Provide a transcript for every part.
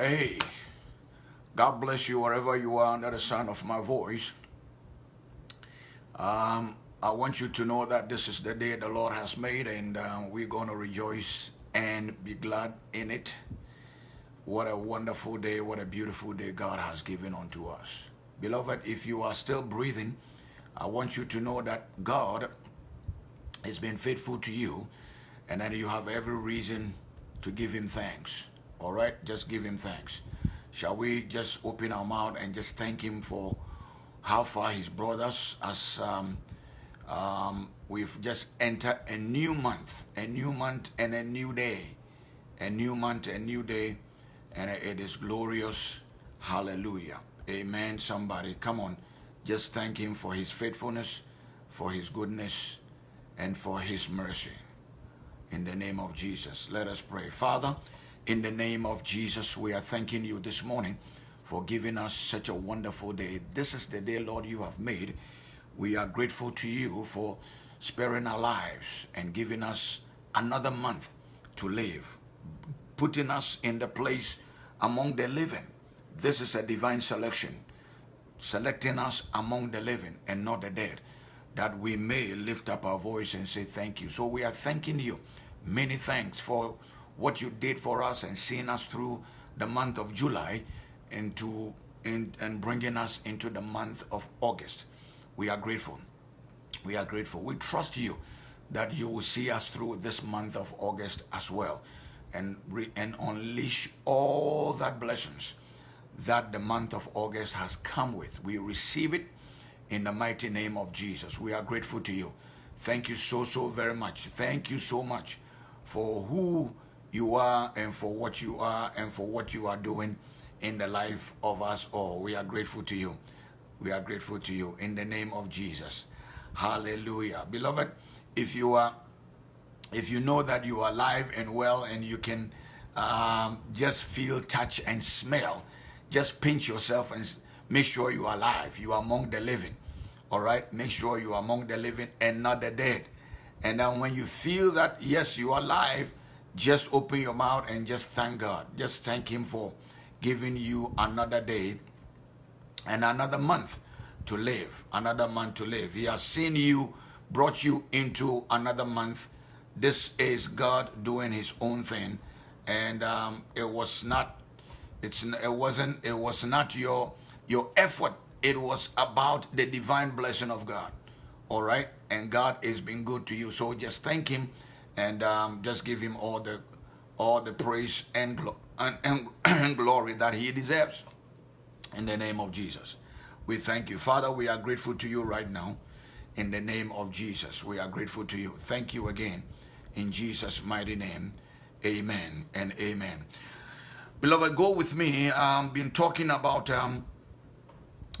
Hey, God bless you wherever you are under the sound of my voice. Um, I want you to know that this is the day the Lord has made and uh, we're going to rejoice and be glad in it. What a wonderful day, what a beautiful day God has given unto us. Beloved, if you are still breathing, I want you to know that God has been faithful to you and that you have every reason to give him thanks. All right, just give him thanks. Shall we just open our mouth and just thank him for how far he's brought us as um, um, we've just entered a new month, a new month and a new day, a new month, a new day, and it is glorious. Hallelujah. Amen. Somebody, come on. Just thank him for his faithfulness, for his goodness, and for his mercy. In the name of Jesus, let us pray. Father, in the name of Jesus, we are thanking you this morning for giving us such a wonderful day. This is the day, Lord, you have made. We are grateful to you for sparing our lives and giving us another month to live, putting us in the place among the living. This is a divine selection, selecting us among the living and not the dead, that we may lift up our voice and say thank you. So we are thanking you. Many thanks for what you did for us and seeing us through the month of July into in, and bringing us into the month of August. We are grateful. We are grateful. We trust you that you will see us through this month of August as well and, re, and unleash all that blessings that the month of August has come with. We receive it in the mighty name of Jesus. We are grateful to you. Thank you so, so very much. Thank you so much for who you are and for what you are and for what you are doing in the life of us all. We are grateful to you. We are grateful to you in the name of Jesus. Hallelujah. Beloved, if you are if you know that you are alive and well and you can um, just feel, touch, and smell, just pinch yourself and make sure you are alive. You are among the living. All right? Make sure you are among the living and not the dead. And then when you feel that, yes, you are alive, just open your mouth and just thank God. Just thank Him for giving you another day and another month to live. Another month to live. He has seen you, brought you into another month. This is God doing His own thing, and um, it was not. It's it wasn't. It was not your your effort. It was about the divine blessing of God. All right, and God has been good to you. So just thank Him and um, just give him all the all the praise and, glo and, and, and glory that he deserves in the name of Jesus. We thank you. Father, we are grateful to you right now in the name of Jesus. We are grateful to you. Thank you again in Jesus' mighty name. Amen and amen. Beloved, go with me. Um, been talking about um,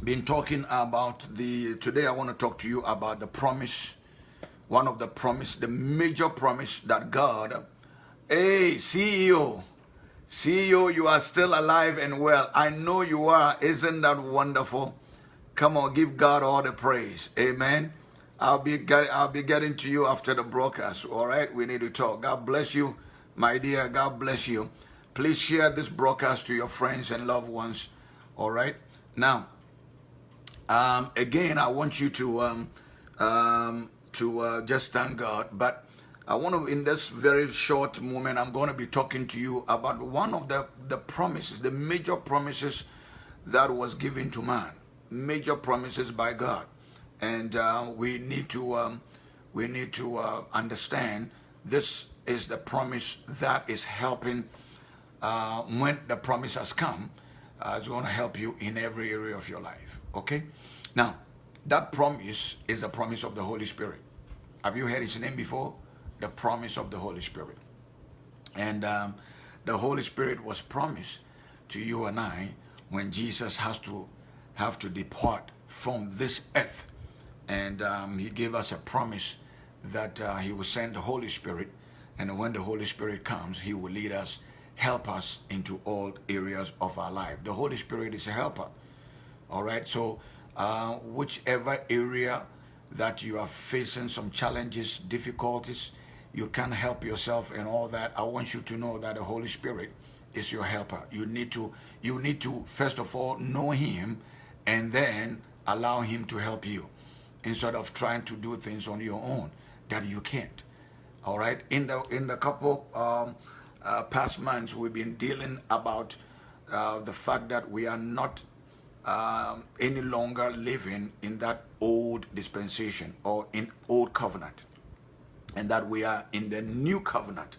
been talking about the today I want to talk to you about the promise one of the promise, the major promise that God, hey, CEO, CEO, you are still alive and well. I know you are. Isn't that wonderful? Come on, give God all the praise. Amen. I'll be get, I'll be getting to you after the broadcast. All right, we need to talk. God bless you, my dear. God bless you. Please share this broadcast to your friends and loved ones. All right. Now, um, again, I want you to um, um, to uh, just thank God. But I want to, in this very short moment, I'm going to be talking to you about one of the, the promises, the major promises that was given to man, major promises by God. And uh, we need to, um, we need to uh, understand this is the promise that is helping uh, when the promise has come, uh, it's going to help you in every area of your life. Okay? Now, that promise is the promise of the Holy Spirit. Have you heard his name before? The promise of the Holy Spirit. And um, the Holy Spirit was promised to you and I when Jesus has to have to depart from this earth. And um, he gave us a promise that uh, he will send the Holy Spirit. And when the Holy Spirit comes, he will lead us, help us into all areas of our life. The Holy Spirit is a helper. All right. So uh, whichever area that you are facing some challenges, difficulties, you can't help yourself and all that, I want you to know that the Holy Spirit is your helper. You need to you need to first of all know him and then allow him to help you instead of trying to do things on your own that you can't. All right. In the in the couple um, uh, past months, we've been dealing about uh, the fact that we are not um, any longer living in that old dispensation or in old covenant, and that we are in the new covenant.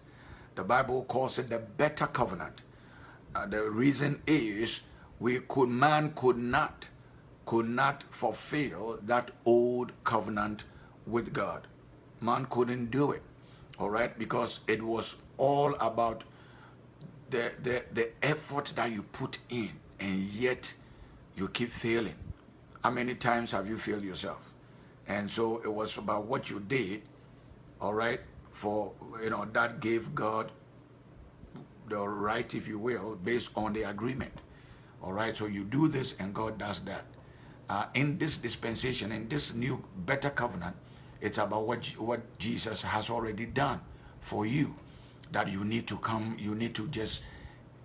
The Bible calls it the better covenant. Uh, the reason is we could man could not could not fulfill that old covenant with God. Man couldn't do it, all right, because it was all about the, the, the effort that you put in, and yet you keep failing. How many times have you failed yourself? And so it was about what you did, all right, for, you know, that gave God the right, if you will, based on the agreement. All right, so you do this and God does that. Uh, in this dispensation, in this new better covenant, it's about what, what Jesus has already done for you. That you need to come, you need to just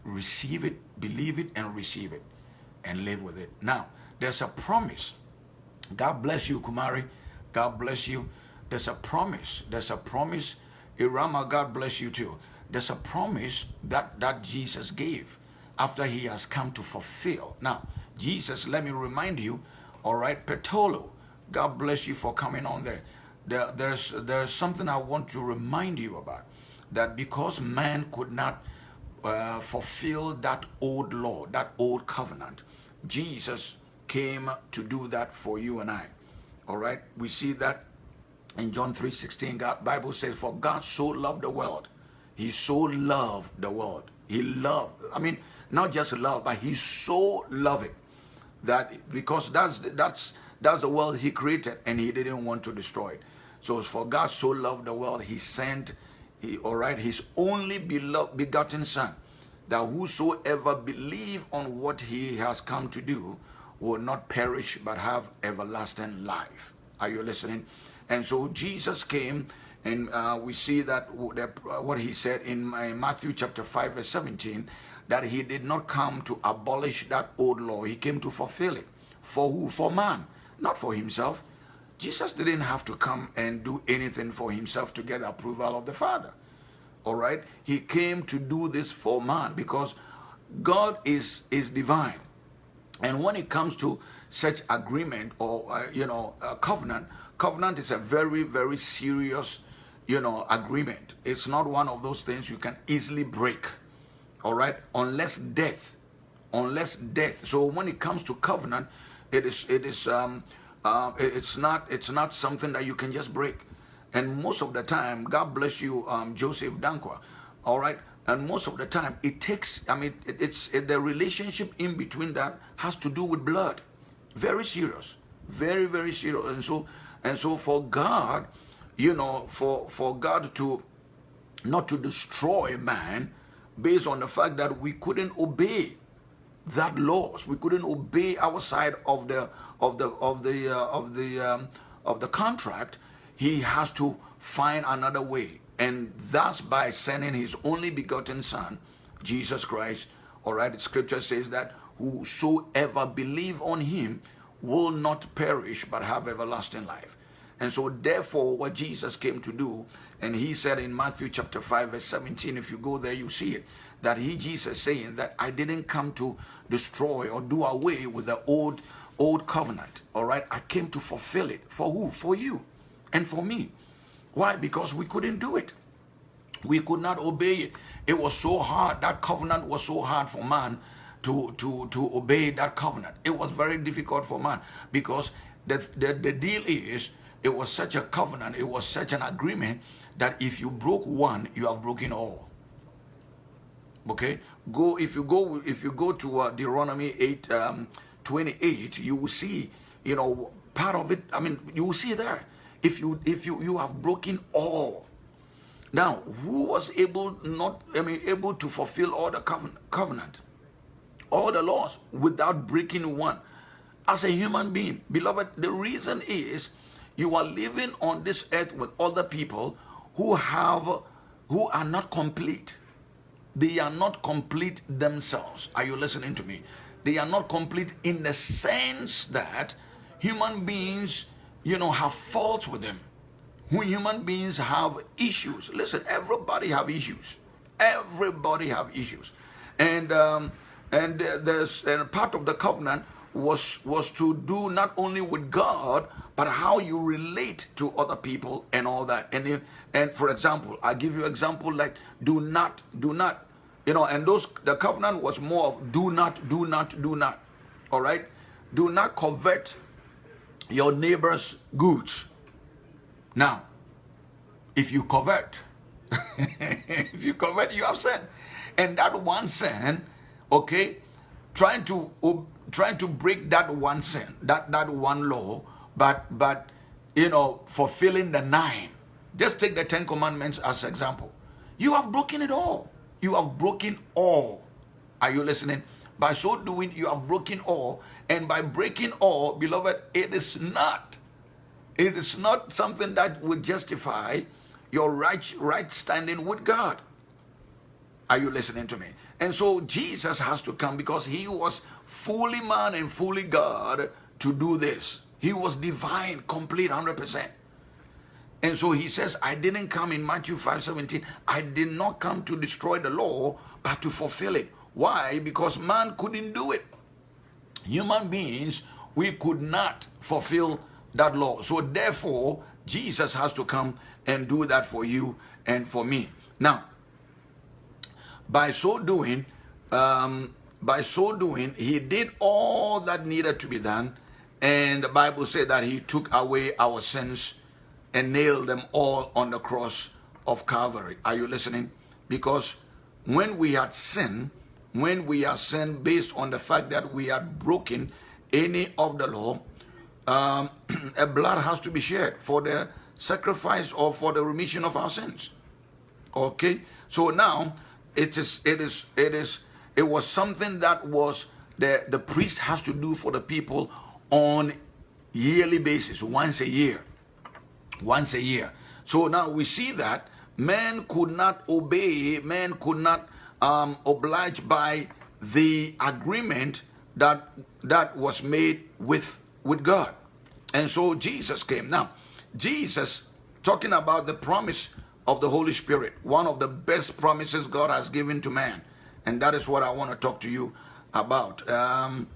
receive it, believe it, and receive it, and live with it. Now, there's a promise. God bless you, Kumari. God bless you. There's a promise. There's a promise. Irama, God bless you too. There's a promise that, that Jesus gave after he has come to fulfill. Now, Jesus, let me remind you, all right, Petolo, God bless you for coming on there. there there's, there's something I want to remind you about, that because man could not uh, fulfill that old law, that old covenant, Jesus came to do that for you and I. All right, we see that in John 3.16, God Bible says, for God so loved the world he so loved the world. He loved, I mean, not just love, but he so loved it that because that's that's that's the world he created and he didn't want to destroy it. So for God so loved the world, he sent, he, all right, his only beloved begotten son, that whosoever believe on what he has come to do will not perish but have everlasting life. Are you listening? And so Jesus came and uh, we see that, uh, what he said in Matthew chapter 5 verse 17, that he did not come to abolish that old law. He came to fulfill it. For who? For man, not for himself. Jesus didn't have to come and do anything for himself to get approval of the Father. All right? He came to do this for man because God is, is divine. And when it comes to such agreement or, uh, you know, covenant, covenant is a very, very serious you know, agreement. It's not one of those things you can easily break, all right, unless death, unless death. So when it comes to covenant, it is, it is, um, uh, it's not, it's not something that you can just break. And most of the time, God bless you, um, Joseph Dankwa, all right, and most of the time it takes, I mean, it, it's it, the relationship in between that has to do with blood. Very serious, very, very serious. And so, and so for God, you know, for, for God to not to destroy man based on the fact that we couldn't obey that laws. We couldn't obey our side of the of the of the uh, of the um, of the contract. He has to find another way, and that's by sending His only begotten Son, Jesus Christ. All right, Scripture says that whosoever believe on Him will not perish but have everlasting life. And so therefore what Jesus came to do, and he said in Matthew chapter 5 verse 17, if you go there you see it, that he, Jesus saying that I didn't come to destroy or do away with the old, old covenant. All right. I came to fulfill it. For who? For you and for me. Why? Because we couldn't do it. We could not obey it. It was so hard. That covenant was so hard for man to, to, to obey that covenant. It was very difficult for man because the, the, the deal is it was such a covenant, it was such an agreement that if you broke one, you have broken all. Okay? Go if you go if you go to uh, Deuteronomy 8 um, 28, you will see, you know, part of it, I mean, you will see there. If you if you you have broken all. Now, who was able not I mean able to fulfill all the covenant, covenant all the laws without breaking one as a human being beloved the reason is you are living on this earth with other people who have, who are not complete. they are not complete themselves. Are you listening to me? They are not complete in the sense that human beings, you know, have faults with them. When human beings have issues, listen, everybody have issues. Everybody have issues, and um, and there's and part of the covenant was was to do not only with God but how you relate to other people and all that. And if, and for example, I give you example like do not do not you know and those the covenant was more of do not do not do not all right do not covet your neighbor's goods. Now if you covet if you covet you have sin. And that one sin okay trying to trying to break that one sin that that one law but but you know fulfilling the nine. Just take the ten commandments as example. You have broken it all. You have broken all. Are you listening? By so doing you have broken all and by breaking all beloved it is not it is not something that would justify your right right standing with god are you listening to me and so Jesus has to come because he was fully man and fully God to do this. He was divine, complete, 100%. And so he says, I didn't come in Matthew 5 17. I did not come to destroy the law, but to fulfill it. Why? Because man couldn't do it. Human beings, we could not fulfill that law. So therefore, Jesus has to come and do that for you and for me. Now, by so doing, um, by so doing, he did all that needed to be done. And the Bible said that he took away our sins and nailed them all on the cross of Calvary. Are you listening? Because when we had sinned, when we are sinned based on the fact that we had broken any of the law, um, a blood has to be shed for the sacrifice or for the remission of our sins. Okay? So now, it is it is it is it was something that was the the priest has to do for the people on yearly basis once a year once a year so now we see that man could not obey man could not um, oblige by the agreement that that was made with with god and so jesus came now jesus talking about the promise of the Holy Spirit, one of the best promises God has given to man. And that is what I want to talk to you about um,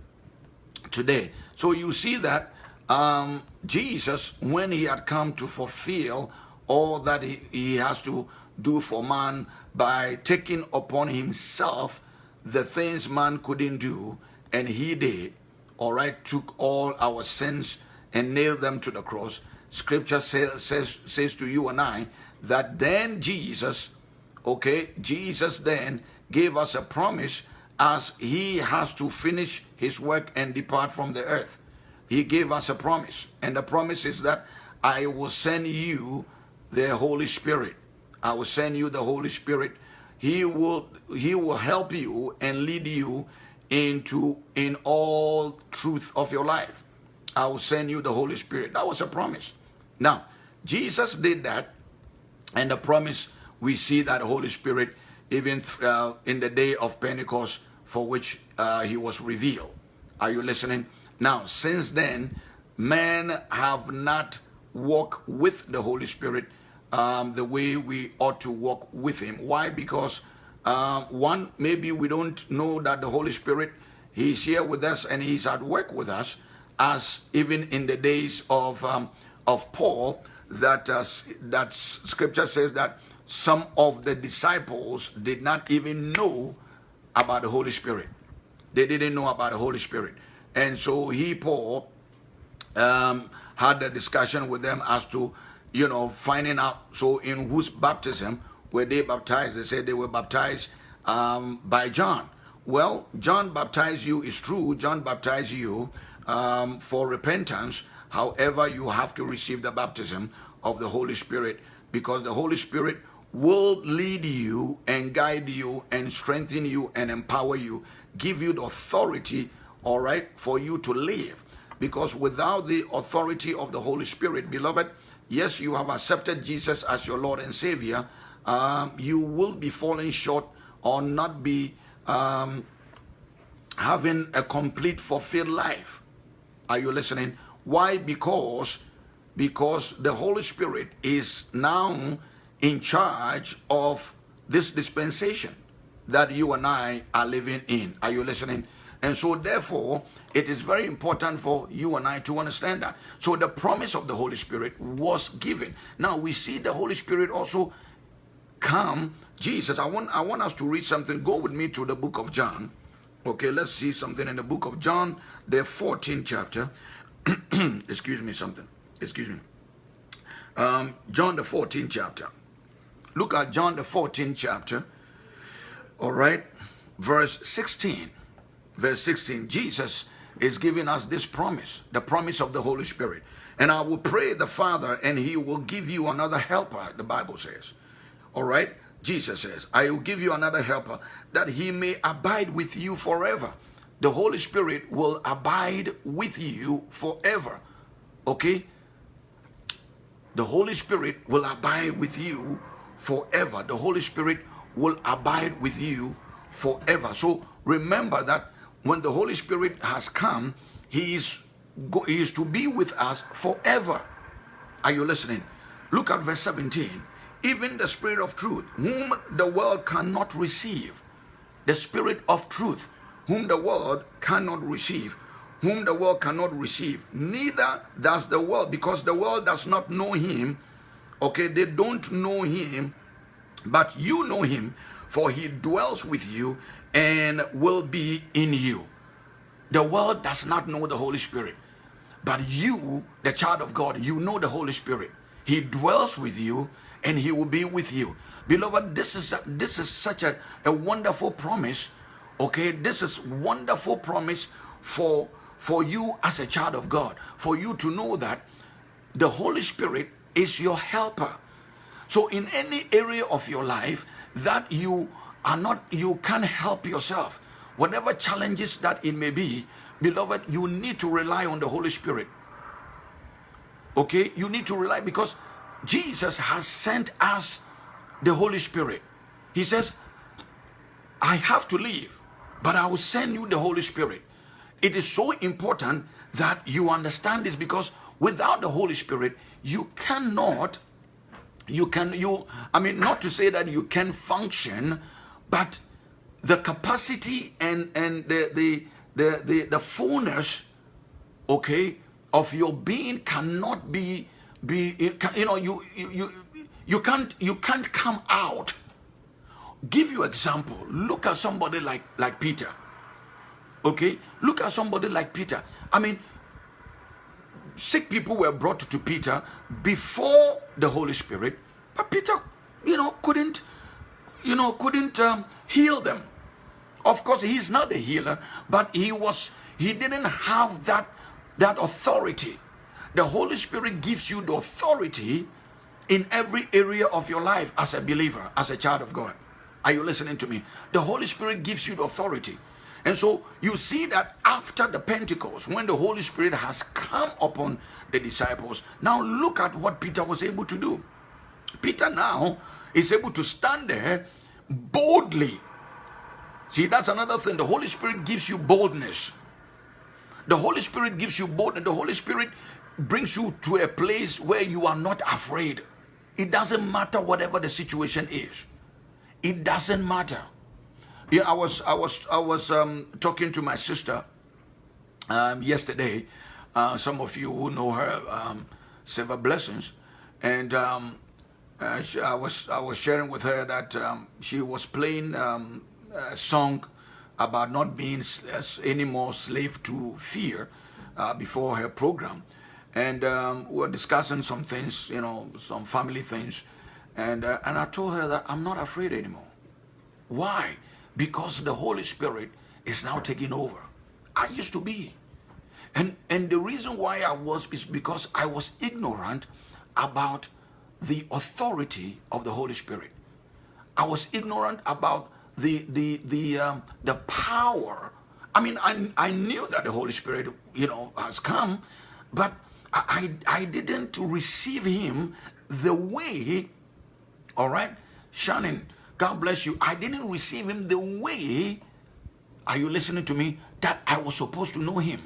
today. So you see that um, Jesus, when he had come to fulfill all that he, he has to do for man by taking upon himself the things man couldn't do, and he did, all right, took all our sins and nailed them to the cross. Scripture says, says, says to you and I that then Jesus, okay, Jesus then gave us a promise as he has to finish his work and depart from the earth. He gave us a promise, and the promise is that I will send you the Holy Spirit. I will send you the Holy Spirit. He will he will help you and lead you into in all truth of your life. I will send you the Holy Spirit. That was a promise. Now, Jesus did that and the promise, we see that Holy Spirit even uh, in the day of Pentecost for which uh, he was revealed. Are you listening? Now, since then, men have not walked with the Holy Spirit um, the way we ought to walk with him. Why? Because uh, one, maybe we don't know that the Holy Spirit, he's here with us and he's at work with us as even in the days of, um, of Paul, that uh, that scripture says that some of the disciples did not even know about the Holy Spirit. They didn't know about the Holy Spirit. And so he, Paul, um, had a discussion with them as to, you know, finding out. So in whose baptism were they baptized? They said they were baptized um, by John. Well, John baptized you is true. John baptized you um, for repentance However, you have to receive the baptism of the Holy Spirit because the Holy Spirit will lead you and guide you and strengthen you and empower you, give you the authority, all right, for you to live. Because without the authority of the Holy Spirit, beloved, yes, you have accepted Jesus as your Lord and Savior, um, you will be falling short or not be um, having a complete fulfilled life. Are you listening? Why? Because because the Holy Spirit is now in charge of this dispensation that you and I are living in. Are you listening? And so therefore, it is very important for you and I to understand that. So the promise of the Holy Spirit was given. Now we see the Holy Spirit also come. Jesus, I want I want us to read something. Go with me to the book of John. Okay, let's see something in the book of John, the 14th chapter. Excuse me, something. Excuse me. Um, John, the 14th chapter. Look at John, the 14th chapter. All right, verse 16. Verse 16. Jesus is giving us this promise, the promise of the Holy Spirit. And I will pray the Father, and he will give you another helper, the Bible says. All right? Jesus says, I will give you another helper that he may abide with you forever. The Holy Spirit will abide with you forever. Okay? The Holy Spirit will abide with you forever. The Holy Spirit will abide with you forever. So remember that when the Holy Spirit has come, he is, he is to be with us forever. Are you listening? Look at verse 17 even the spirit of truth whom the world cannot receive. The spirit of truth whom the world cannot receive. Whom the world cannot receive. Neither does the world because the world does not know him. Okay they don't know him but you know him for he dwells with you and will be in you the world does not know the holy spirit but you the child of god you know the holy spirit he dwells with you and he will be with you. Beloved, this is this is such a, a wonderful promise. Okay, this is wonderful promise for for you as a child of God, for you to know that the Holy Spirit is your helper. So in any area of your life that you are not, you can't help yourself, whatever challenges that it may be, beloved, you need to rely on the Holy Spirit. Okay, you need to rely because Jesus has sent us the Holy Spirit. He says, I have to leave, but I will send you the Holy Spirit. It is so important that you understand this because without the Holy Spirit, you cannot, you can, you, I mean, not to say that you can function, but the capacity and, and the, the, the, the, the fullness, okay, of your being cannot be be you know you you you can't you can't come out. Give you example. Look at somebody like like peter. Okay? Look at somebody like peter. I mean sick people were brought to peter before the holy spirit but peter you know couldn't you know couldn't um, heal them of course he's not a healer but he was he didn't have that that authority the Holy Spirit gives you the authority in every area of your life as a believer, as a child of God. Are you listening to me? The Holy Spirit gives you the authority. And so you see that after the Pentecost, when the Holy Spirit has come upon the disciples, now look at what Peter was able to do. Peter now is able to stand there boldly. See, that's another thing. The Holy Spirit gives you boldness. The Holy Spirit gives you boldness. The Holy Spirit brings you to a place where you are not afraid. It doesn't matter whatever the situation is. It doesn't matter. Yeah, I was I was I was um, talking to my sister um, yesterday. Uh, some of you who know her, um, Silver Blessings, and um, uh, she, I was I was sharing with her that um, she was playing um, a song about not being any more slave to fear uh, before her program and um, we were discussing some things, you know, some family things, and uh, and I told her that I'm not afraid anymore. Why? Because the Holy Spirit is now taking over. I used to be, and and the reason why I was is because I was ignorant about the authority of the Holy Spirit. I was ignorant about the the the um, the power. I mean, I I knew that the Holy Spirit, you know, has come, but I, I didn't receive him the way, all right? Shannon, God bless you. I didn't receive him the way, are you listening to me? That I was supposed to know him.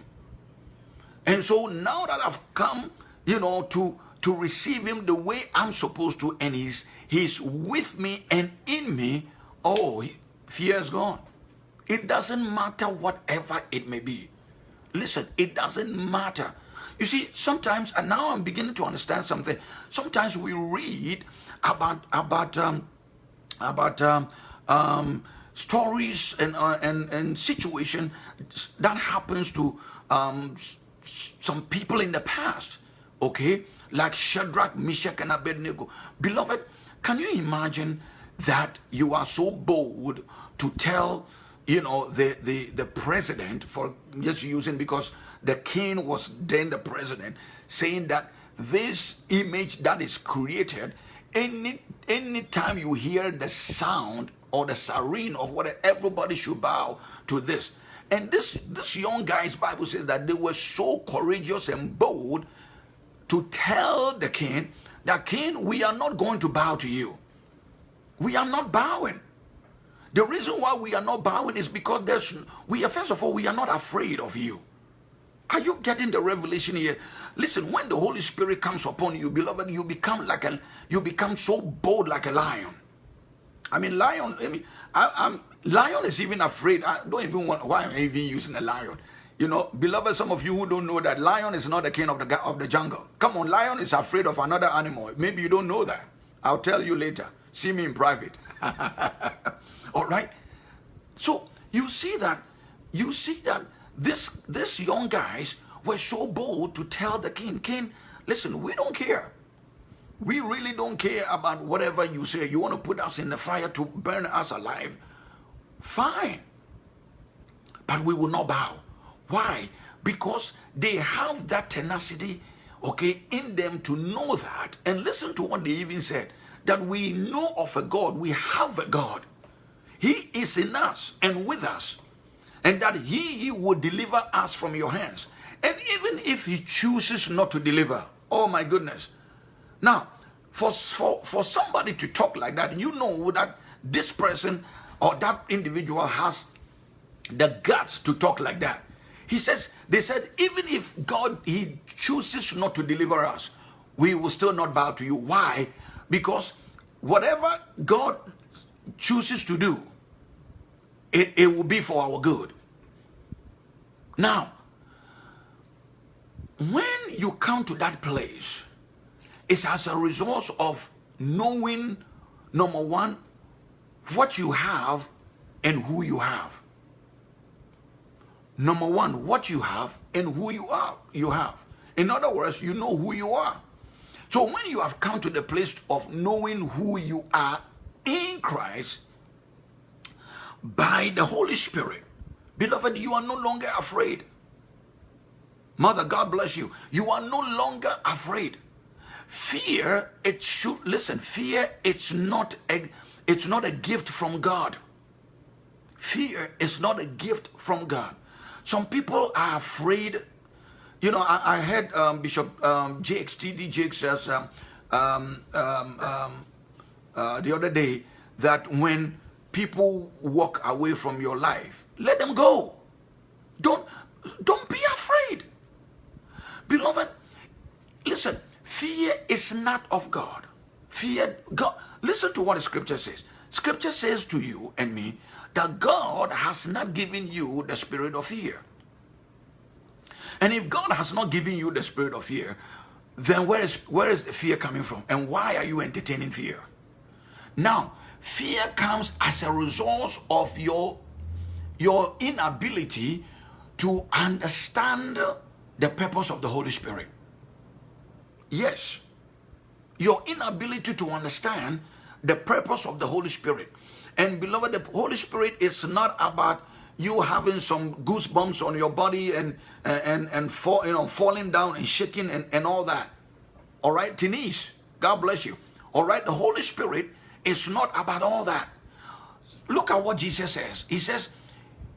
And so now that I've come, you know, to to receive him the way I'm supposed to, and he's he's with me and in me, oh, fear is gone. It doesn't matter whatever it may be. Listen, it doesn't matter. You see, sometimes, and now I'm beginning to understand something. Sometimes we read about about um, about um, um, stories and uh, and and situation that happens to um, some people in the past. Okay, like Shadrach, Meshach, and Abednego. Beloved, can you imagine that you are so bold to tell, you know, the the the president for just using because the king was then the president, saying that this image that is created, any anytime you hear the sound or the siren of what everybody should bow to this. And this this young guy's Bible says that they were so courageous and bold to tell the king that king, we are not going to bow to you. We are not bowing. The reason why we are not bowing is because there's we are first of all we are not afraid of you. Are you getting the revelation here? Listen, when the Holy Spirit comes upon you, beloved, you become like a you become so bold like a lion. I mean, lion. I mean, I, am lion is even afraid. I don't even want why I'm even using a lion. You know, beloved, some of you who don't know that lion is not the king of the of the jungle. Come on, lion is afraid of another animal. Maybe you don't know that. I'll tell you later. See me in private. All right. So you see that you see that this this young guys were so bold to tell the king, King, listen, we don't care. We really don't care about whatever you say. You want to put us in the fire to burn us alive? Fine. But we will not bow. Why? Because they have that tenacity, okay, in them to know that. And listen to what they even said that we know of a God, we have a God. He is in us and with us, and that He, he will deliver us from your hands. And even if He chooses not to deliver, oh my goodness. Now, for, for, for somebody to talk like that, you know that this person or that individual has the guts to talk like that. He says, they said, even if God, he chooses not to deliver us, we will still not bow to you. Why? Because whatever God chooses to do, it, it will be for our good. Now, when you come to that place, it's as a result of knowing, number one, what you have and who you have. Number one, what you have and who you are, you have. In other words, you know who you are. So when you have come to the place of knowing who you are in Christ by the Holy Spirit, beloved, you are no longer afraid. Mother, God bless you. You are no longer afraid. Fear, it should listen, fear, it's not a it's not a gift from God. Fear is not a gift from God. Some people are afraid you know, I, I heard um, Bishop um, Jakes, T.D. Says um, um, um, uh, the other day that when people walk away from your life, let them go. Don't, don't be afraid. Beloved, listen, fear is not of God. Fear, God, listen to what the scripture says. Scripture says to you and me that God has not given you the spirit of fear and if God has not given you the spirit of fear, then where is where is the fear coming from? And why are you entertaining fear? Now, fear comes as a result of your your inability to understand the purpose of the Holy Spirit. Yes, your inability to understand the purpose of the Holy Spirit. And beloved, the Holy Spirit is not about you having some goosebumps on your body and and and fall, you know falling down and shaking and, and all that. All right Denise God bless you. All right the Holy Spirit is not about all that. Look at what Jesus says. He says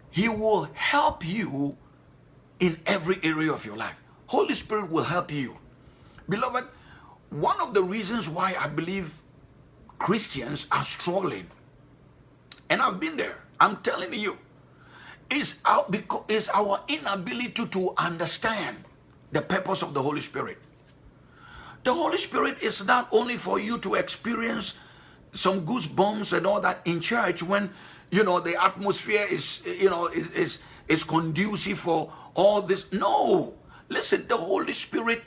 he will help you in every area of your life. Holy Spirit will help you. Beloved one of the reasons why I believe Christians are struggling And I've been there. I'm telling you, it's our, because it's our inability to understand the purpose of the Holy Spirit. The Holy Spirit is not only for you to experience some goosebumps and all that in church when you know the atmosphere is you know is is, is conducive for all this. No, listen, the Holy Spirit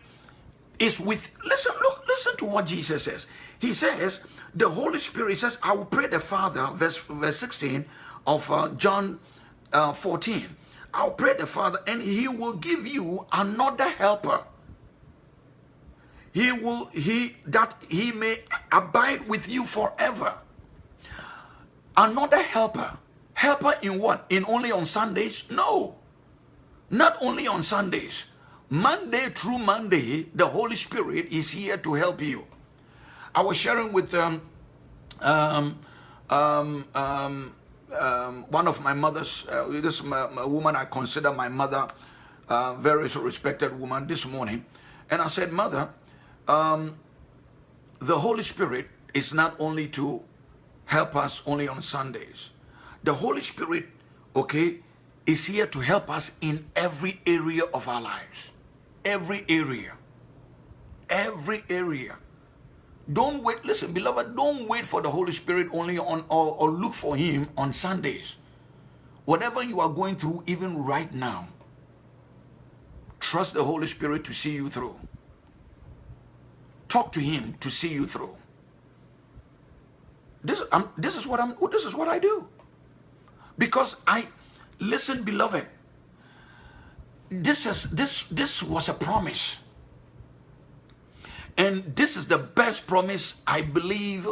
is with. Listen, look, listen to what Jesus says. He says the Holy Spirit says, "I will pray the Father." Verse verse sixteen of uh, John uh, fourteen. I'll pray the Father, and He will give you another helper. He will he that he may abide with you forever. Another helper. Helper in what? In only on Sundays? No. Not only on Sundays. Monday through Monday, the Holy Spirit is here to help you. I was sharing with um, um, um, um, um one of my mothers, uh, this my, my woman I consider my mother, uh, very respected woman this morning. And I said, Mother, um, the Holy Spirit is not only to help us only on Sundays. The Holy Spirit, okay, is here to help us in every area of our lives. Every area. Every area. Don't wait, listen, beloved, don't wait for the Holy Spirit only on or, or look for him on Sundays. Whatever you are going through, even right now, trust the Holy Spirit to see you through. Talk to him to see you through. This, I'm, this is what I'm. This is what I do. Because I listen, beloved. This is this this was a promise, and this is the best promise I believe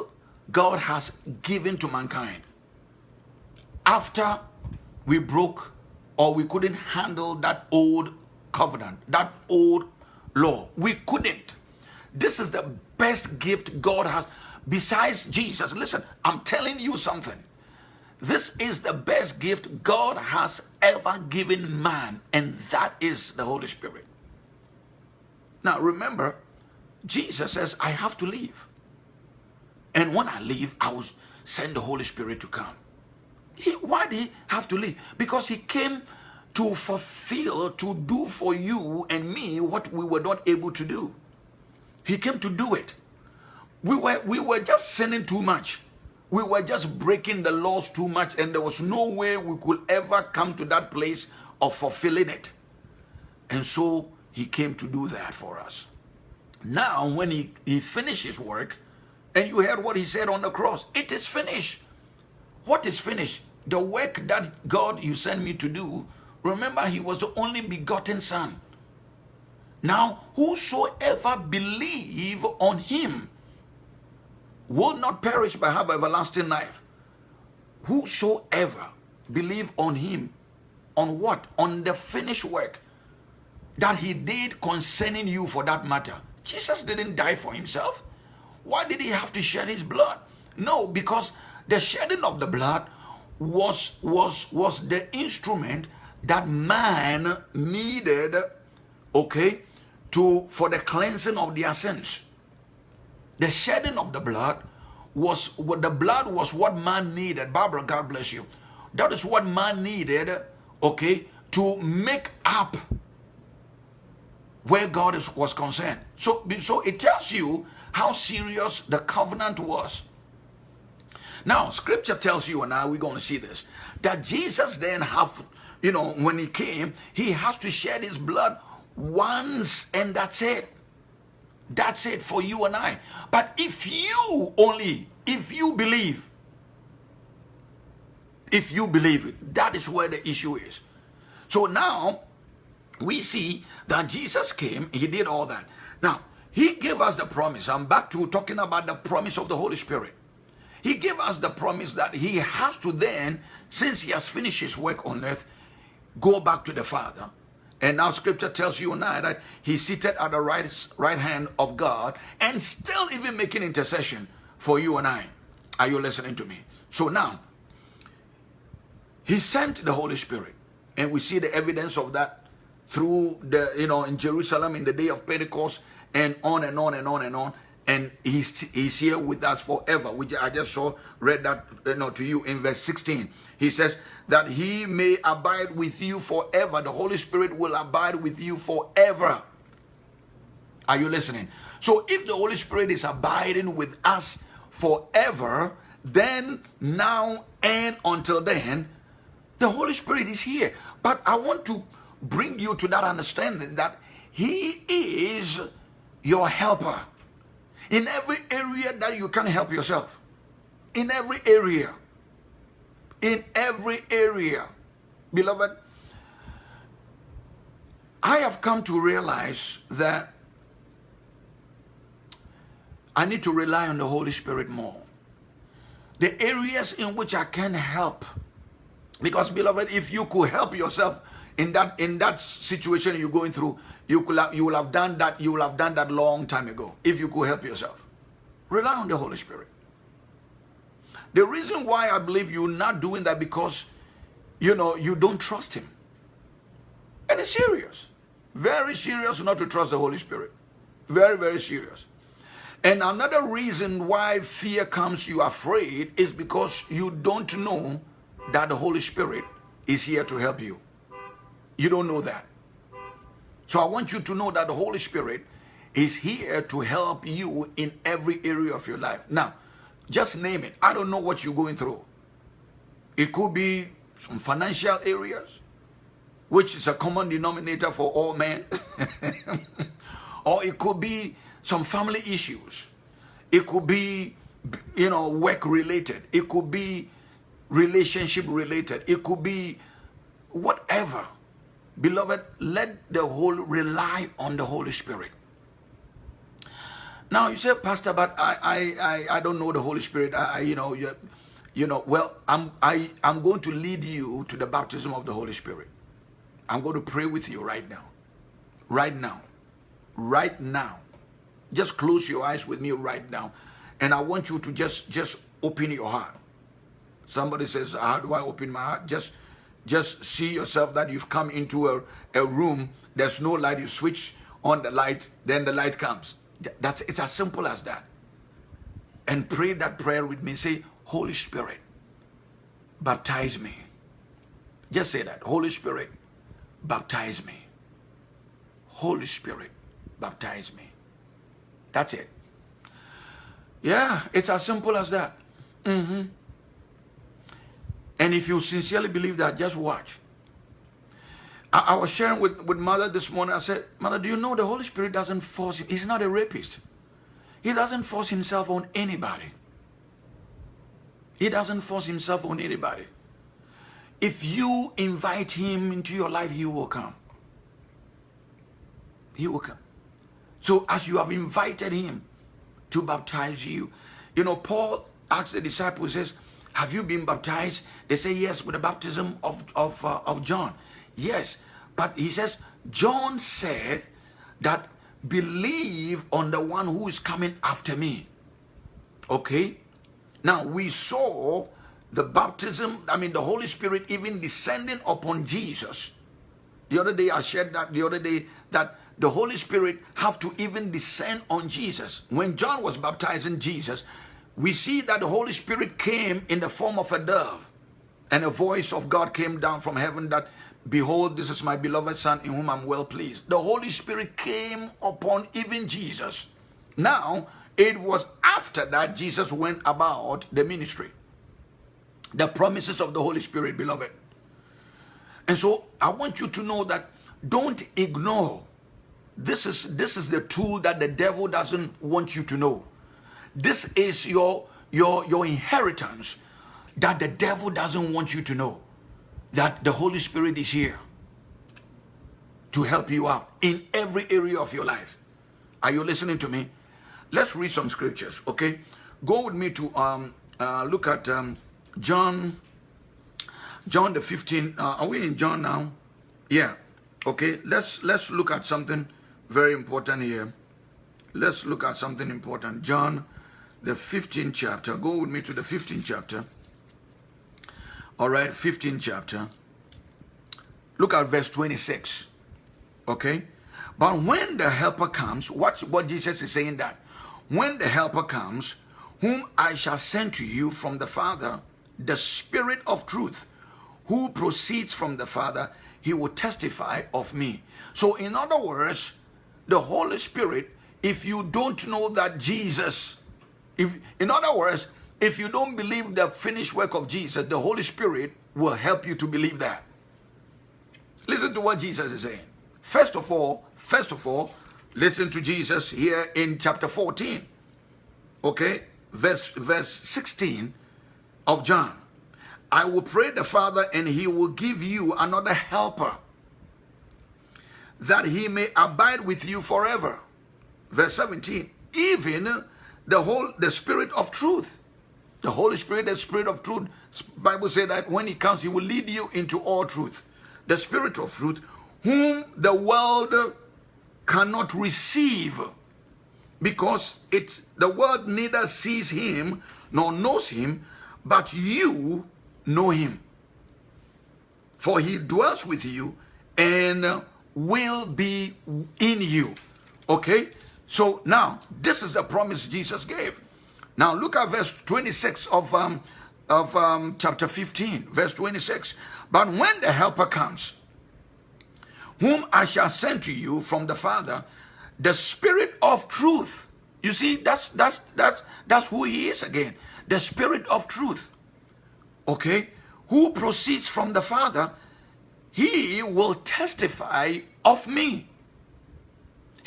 God has given to mankind. After we broke or we couldn't handle that old covenant, that old law, we couldn't. This is the best gift God has besides Jesus. Listen, I'm telling you something. This is the best gift God has ever given man, and that is the Holy Spirit. Now, remember, Jesus says, I have to leave. And when I leave, I will send the Holy Spirit to come. He, why did he have to leave? Because he came to fulfill, to do for you and me what we were not able to do. He came to do it. We were, we were just sinning too much. We were just breaking the laws too much, and there was no way we could ever come to that place of fulfilling it. And so he came to do that for us. Now, when he, he finished his work, and you heard what he said on the cross, it is finished. What is finished? The work that God you sent me to do, remember, he was the only begotten son. Now, whosoever believe on him will not perish but have everlasting life. Whosoever believe on him, on what? On the finished work that he did concerning you for that matter. Jesus didn't die for himself. Why did he have to shed his blood? No, because the shedding of the blood was was was the instrument that man needed okay to for the cleansing of their sins. The shedding of the blood was what the blood was what man needed. Barbara, God bless you. That is what man needed, okay, to make up where God is, was concerned. So, so it tells you how serious the covenant was. Now, scripture tells you, and now we're going to see this, that Jesus then have, you know, when he came, he has to shed his blood once and that's it. That's it for you and I. But if you only, if you believe, if you believe it, that is where the issue is. So now we see that Jesus came, he did all that. Now, he gave us the promise. I'm back to talking about the promise of the Holy Spirit. He gave us the promise that he has to then, since he has finished his work on earth, go back to the Father and now scripture tells you and I that he's seated at the right, right hand of God and still even making intercession for you and I. Are you listening to me? So now, he sent the Holy Spirit. And we see the evidence of that through the, you know, in Jerusalem in the day of Pentecost and on and on and on and on. and he's, he's here with us forever. Which I just saw, read that you know, to you in verse 16. He says that he may abide with you forever. The Holy Spirit will abide with you forever. Are you listening? So if the Holy Spirit is abiding with us forever, then, now, and until then, the Holy Spirit is here. But I want to bring you to that understanding that He is your helper. In every area that you can help yourself. In every area. In every area. Beloved, I have come to realize that I need to rely on the Holy Spirit more. The areas in which I can help. Because beloved, if you could help yourself in that in that situation you're going through, you could have, you will have done that, you will have done that long time ago. If you could help yourself. Rely on the Holy Spirit. The reason why I believe you're not doing that because you know you don't trust him. And it's serious. Very serious not to trust the Holy Spirit. Very, very serious. And another reason why fear comes you afraid is because you don't know that the Holy Spirit is here to help you. You don't know that. So I want you to know that the Holy Spirit is here to help you in every area of your life. Now, just name it. I don't know what you're going through. It could be some financial areas, which is a common denominator for all men. or it could be some family issues. It could be, you know, work related. It could be relationship related. It could be whatever. Beloved, let the whole rely on the Holy Spirit. Now you say, Pastor, but I I I, I don't know the Holy Spirit. I, I you know you, you know well I'm I I'm going to lead you to the baptism of the Holy Spirit. I'm going to pray with you right now, right now, right now. Just close your eyes with me right now. And I want you to just, just open your heart. Somebody says, how do I open my heart? Just, just see yourself that you've come into a, a room. There's no light. You switch on the light, then the light comes. That's, it's as simple as that. And pray that prayer with me. Say, Holy Spirit, baptize me. Just say that. Holy Spirit, baptize me. Holy Spirit, baptize me. That's it. Yeah, it's as simple as that. Mm -hmm. And if you sincerely believe that, just watch. I, I, was sharing with, with mother this morning. I said, Mother, do you know the Holy Spirit doesn't force him? He's not a rapist. He doesn't force himself on anybody. He doesn't force himself on anybody. If you invite him into your life, he will come. He will come. So as you have invited him to baptize you, you know, Paul asked the disciples, says, have you been baptized? They say, yes, with the baptism of, of, uh, of John. Yes, but he says, John said that believe on the one who is coming after me. Okay? Now, we saw the baptism, I mean, the Holy Spirit even descending upon Jesus. The other day, I shared that the other day, that the Holy Spirit have to even descend on Jesus. When John was baptizing Jesus, we see that the Holy Spirit came in the form of a dove and a voice of God came down from heaven that, behold, this is my beloved son in whom I'm well pleased. The Holy Spirit came upon even Jesus. Now, it was after that Jesus went about the ministry. The promises of the Holy Spirit, beloved. And so I want you to know that don't ignore this is this is the tool that the devil doesn't want you to know. This is your your your inheritance that the devil doesn't want you to know. That the Holy Spirit is here to help you out in every area of your life. Are you listening to me? Let's read some scriptures, okay? Go with me to um uh, look at um, John John the 15 uh, are we in John now? Yeah. Okay, let's let's look at something very important here. Let's look at something important. John, the 15th chapter. Go with me to the 15th chapter. All right, 15th chapter. Look at verse 26. Okay? But when the helper comes, watch what Jesus is saying that? when the helper comes, whom I shall send to you from the Father, the Spirit of truth, who proceeds from the Father, he will testify of me. So, in other words, the Holy Spirit, if you don't know that Jesus, if in other words, if you don't believe the finished work of Jesus, the Holy Spirit will help you to believe that. Listen to what Jesus is saying. First of all, first of all, listen to Jesus here in chapter 14. Okay? Verse verse 16 of John. I will pray the Father and he will give you another helper that he may abide with you forever. Verse 17. Even the whole the spirit of truth. The Holy Spirit, the spirit of truth. Bible say that when he comes, he will lead you into all truth. The spirit of truth, whom the world cannot receive because it's the world neither sees him nor knows him, but you know him. For he dwells with you and will be in you. Okay? So now, this is the promise Jesus gave. Now look at verse 26 of, um, of um, chapter 15, verse 26. But when the helper comes, whom I shall send to you from the Father, the Spirit of truth. You see, that's that's that's that's who he is again. The Spirit of truth. Okay? Who proceeds from the Father, he will testify of me.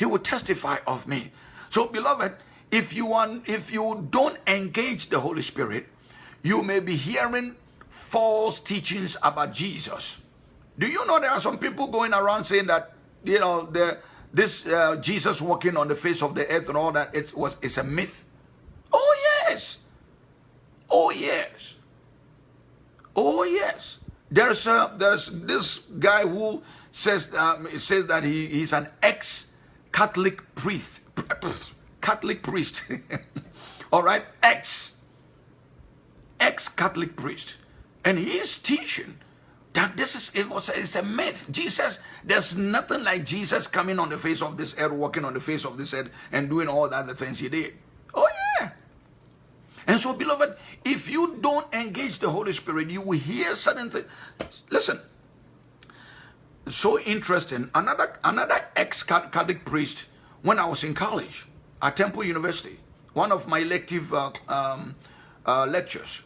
He will testify of me. So, beloved, if you want, if you don't engage the Holy Spirit, you may be hearing false teachings about Jesus. Do you know there are some people going around saying that, you know, the, this uh, Jesus walking on the face of the earth and all that, it was, it's a myth? Oh, yes. Oh, yes. Oh, yes. There's, a, there's this guy who says, um, says that he, he's an ex-Catholic priest. Catholic priest. all right? Ex. Ex-Catholic priest. And he is teaching that this is it was it's a myth. Jesus, there's nothing like Jesus coming on the face of this earth, walking on the face of this earth, and doing all the other things he did. Oh yeah. And so, beloved, if you don't engage the Holy Spirit, you will hear certain things. Listen, so interesting. Another another ex-Catholic priest when I was in college at Temple University, one of my elective uh, um, uh, lectures.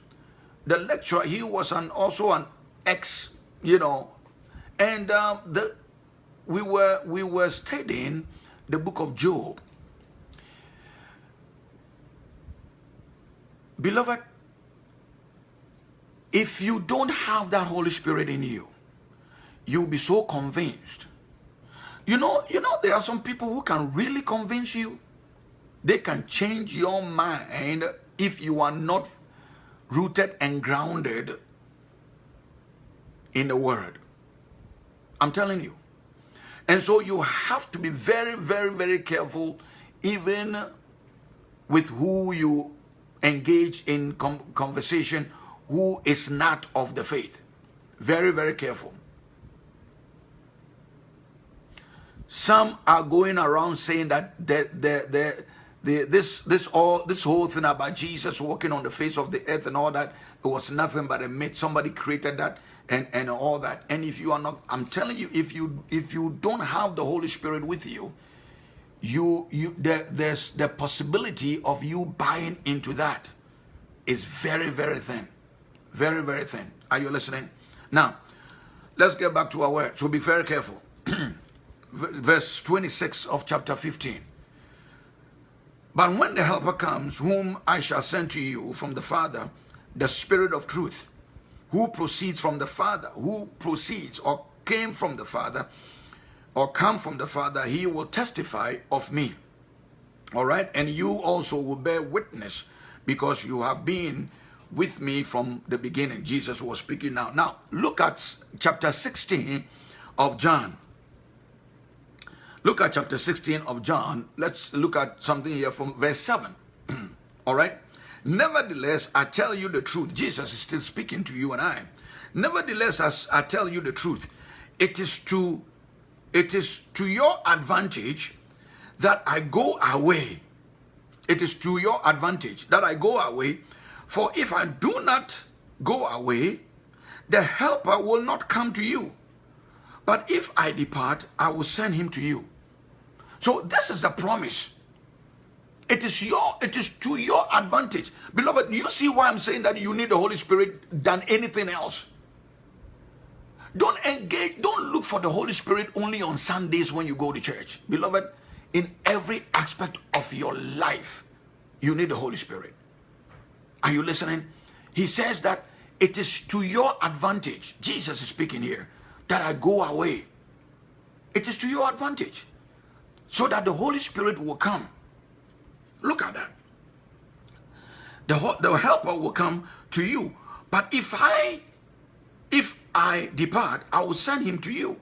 The lecturer, he was an also an ex you know, and um, the we were we were studying the book of Job. Beloved, if you don't have that Holy Spirit in you, you'll be so convinced. You know, you know, there are some people who can really convince you. They can change your mind if you are not rooted and grounded in the word. I'm telling you. And so you have to be very, very, very careful even with who you engage in conversation who is not of the faith. Very, very careful. Some are going around saying that the, the, the, the, this, this, all, this whole thing about Jesus walking on the face of the earth and all that, it was nothing but a myth. Somebody created that and and all that. And if you are not i'm telling you if you if you don't have the holy spirit with you you you there, there's the possibility of you buying into that is very very thin. Very very thin. Are you listening? Now let's get back to our word. So be very careful verse 26 of chapter 15 but when the helper comes whom i shall send to you from the father the spirit of truth who proceeds from the Father, who proceeds or came from the Father, or come from the Father, he will testify of me. All right? And you also will bear witness because you have been with me from the beginning. Jesus was speaking now. Now, look at chapter 16 of John. Look at chapter 16 of John. Let's look at something here from verse 7. All right? Nevertheless, I tell you the truth. Jesus is still speaking to you and I. Nevertheless, as I tell you the truth, it is to it is to your advantage that I go away. it is to your advantage that I go away. For if I do not go away, the helper will not come to you. But if I depart, I will send him to you. So this is the promise. It is your, it is to your advantage. Beloved, you see why I'm saying that you need the Holy Spirit than anything else. Don't engage, don't look for the Holy Spirit only on Sundays when you go to church. Beloved, in every aspect of your life, you need the Holy Spirit. Are you listening? He says that it is to your advantage. Jesus is speaking here that I go away. It is to your advantage so that the Holy Spirit will come. Look at that. The, the helper will come to you. But if I, if I depart, I will send him to you.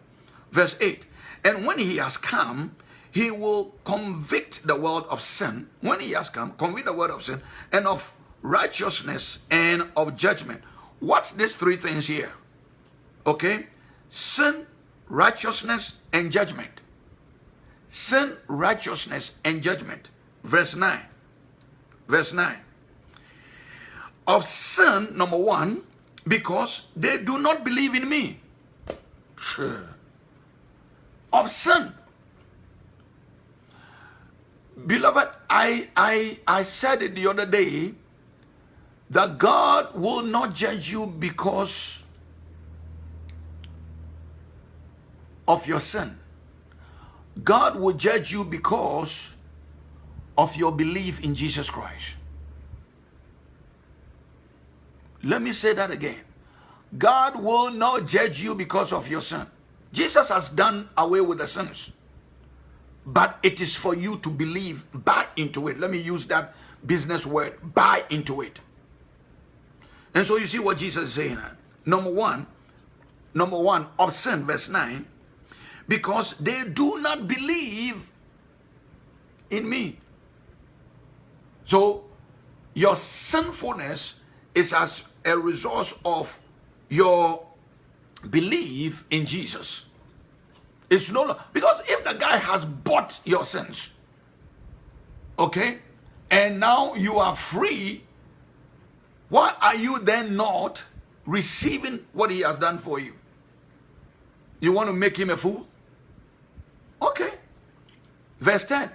Verse 8. And when he has come, he will convict the world of sin when he has come convict the world of sin and of righteousness and of judgment what's these three things here okay sin righteousness and judgment sin righteousness and judgment. Verse 9 verse 9 of sin number one because they do not believe in me. Of sin. Beloved, I, I, I said it the other day that God will not judge you because of your sin. God will judge you because of your belief in Jesus Christ. Let me say that again. God will not judge you because of your sin. Jesus has done away with the sins but it is for you to believe, buy into it. Let me use that business word, buy into it. And so you see what Jesus is saying. Number one, number one of sin, verse 9, because they do not believe in me. So your sinfulness is as a result of your belief in Jesus. It's no because if the guy has bought your sins, okay, and now you are free, why are you then not receiving what he has done for you? You want to make him a fool? Okay. Verse 10.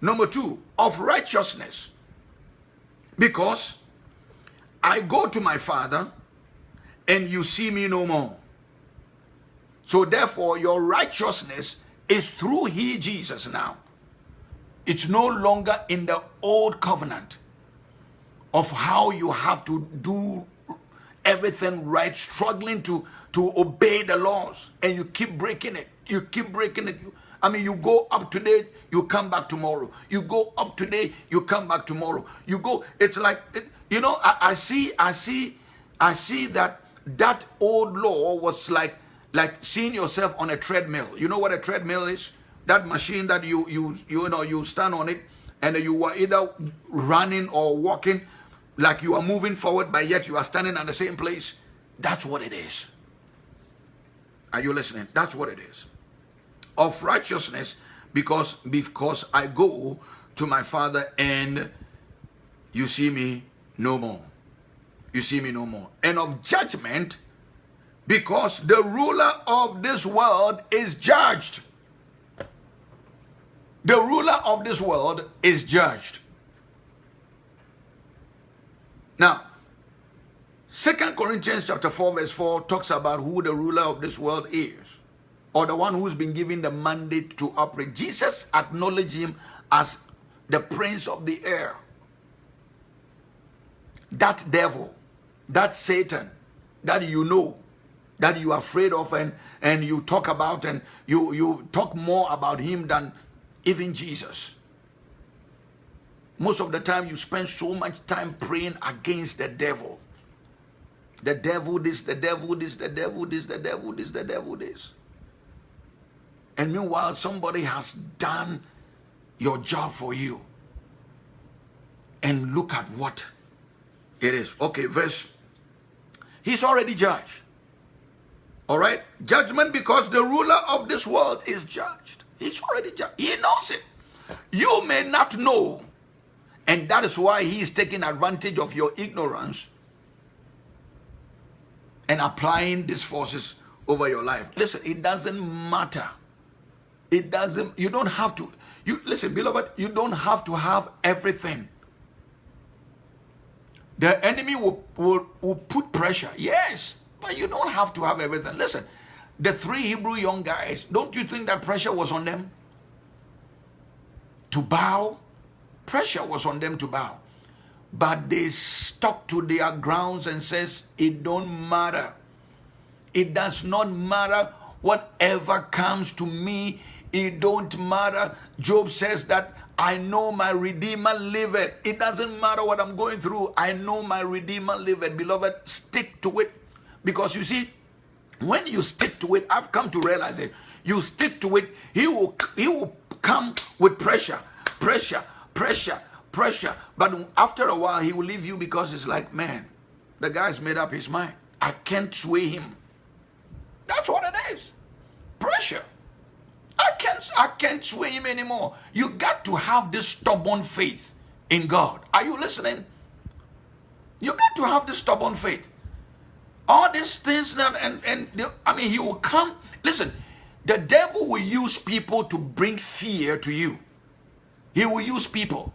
Number two, of righteousness. Because I go to my father and you see me no more. So therefore, your righteousness is through he, Jesus now. It's no longer in the old covenant of how you have to do everything right, struggling to, to obey the laws, and you keep breaking it. You keep breaking it. You, I mean, you go up today, you come back tomorrow. You go up today, you come back tomorrow. You go, it's like, it, you know, I, I see, I see, I see that that old law was like like seeing yourself on a treadmill. You know what a treadmill is? That machine that you you you know you stand on it and you are either running or walking like you are moving forward, but yet you are standing at the same place. That's what it is. Are you listening? That's what it is. Of righteousness, because because I go to my father and you see me no more. You see me no more. And of judgment, because the ruler of this world is judged. The ruler of this world is judged. Now, Second Corinthians chapter 4 verse 4 talks about who the ruler of this world is or the one who's been given the mandate to operate. Jesus acknowledged him as the prince of the air. That devil, that Satan, that you know, that you are afraid of and, and you talk about and you, you talk more about him than even Jesus. Most of the time you spend so much time praying against the devil. The devil this, the devil this, the devil this, the devil this, the devil this. And meanwhile, somebody has done your job for you. And look at what it is. Okay, verse. He's already judged. All right? Judgment because the ruler of this world is judged. He's already judged. He knows it. You may not know And that is why he is taking advantage of your ignorance and applying these forces over your life. Listen, it doesn't matter. It doesn't, you don't have to, you listen, beloved, you don't have to have everything. The enemy will, will, will put pressure, yes, but you don't have to have everything. Listen, the three Hebrew young guys, don't you think that pressure was on them? To bow? Pressure was on them to bow. But they stuck to their grounds and says, it don't matter. It does not matter whatever comes to me. It don't matter. Job says that I know my Redeemer liveth. It doesn't matter what I'm going through. I know my Redeemer liveth. Beloved, stick to it. Because you see, when you stick to it, I've come to realize it. You stick to it, he will, he will come with pressure, pressure, pressure, pressure. But after a while, he will leave you because it's like, man, the guy's made up his mind. I can't sway him. That's what it is. Pressure. I can't, I can't sway him anymore. You got to have this stubborn faith in God. Are you listening? You got to have this stubborn faith. All these things that, and, and I mean, he will come. Listen, the devil will use people to bring fear to you. He will use people.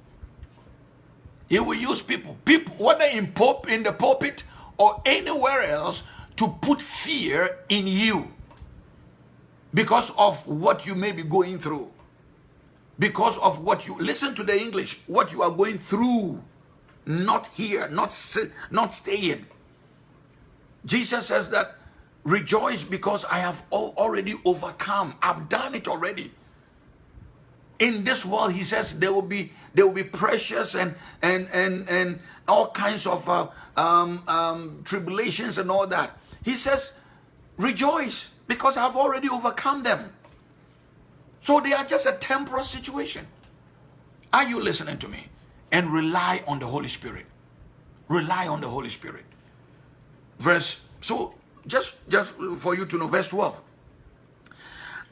He will use people, people, whether in pop in the pulpit or anywhere else, to put fear in you because of what you may be going through. Because of what you listen to the English, what you are going through, not here, not not staying. Jesus says that rejoice because I have already overcome. I've done it already. In this world, he says there will be there will be precious and and and and all kinds of uh, um, um, tribulations and all that. He says, rejoice because I've already overcome them. So they are just a temporal situation. Are you listening to me? And rely on the Holy Spirit. Rely on the Holy Spirit. Verse, so just, just for you to know, verse 12.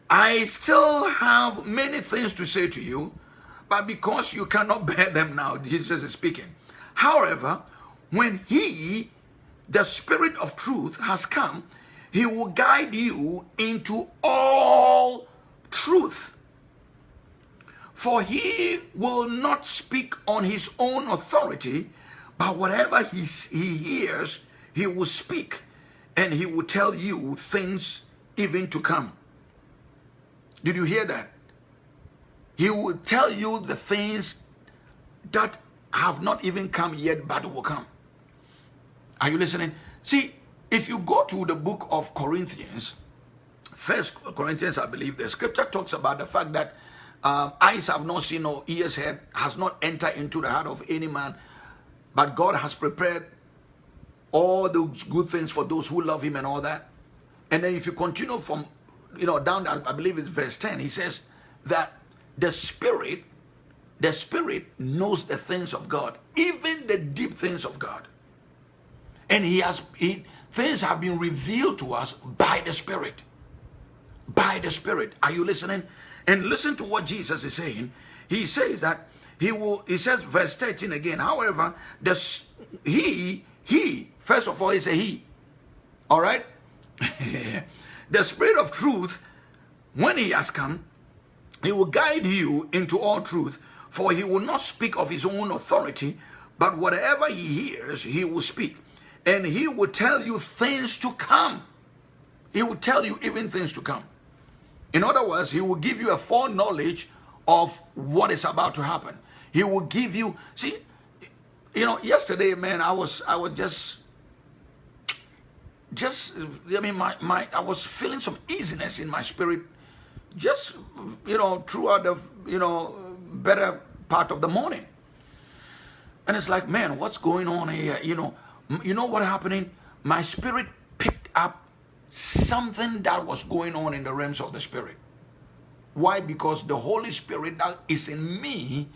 I still have many things to say to you, but because you cannot bear them now, Jesus is speaking. However, when he the Spirit of truth has come, he will guide you into all truth. For he will not speak on his own authority, but whatever he, he hears, he will speak, and he will tell you things even to come. Did you hear that? He will tell you the things that have not even come yet, but will come. Are you listening? See, if you go to the book of Corinthians, First Corinthians, I believe, the scripture talks about the fact that um, eyes have not seen or ears heard, has not entered into the heart of any man, but God has prepared all those good things for those who love him and all that. And then if you continue from, you know, down, I believe it's verse 10, he says that the spirit, the spirit knows the things of God, even the deep things of God. And he has he, things have been revealed to us by the Spirit. By the Spirit. Are you listening? And listen to what Jesus is saying. He says that he will, he says, verse 13 again, however, the he, he, first of all, is a he. All right? the Spirit of truth, when he has come, he will guide you into all truth, for he will not speak of his own authority, but whatever he hears, he will speak and he will tell you things to come. He will tell you even things to come. In other words, he will give you a foreknowledge of what is about to happen. He will give you, see, you know, yesterday, man, I was, I was just, just, I mean, my, my, I was feeling some easiness in my spirit, just, you know, throughout the, you know, better part of the morning. And it's like, man, what's going on here? You know, you know what happening? My spirit picked up something that was going on in the realms of the spirit. Why? Because the Holy Spirit that is in me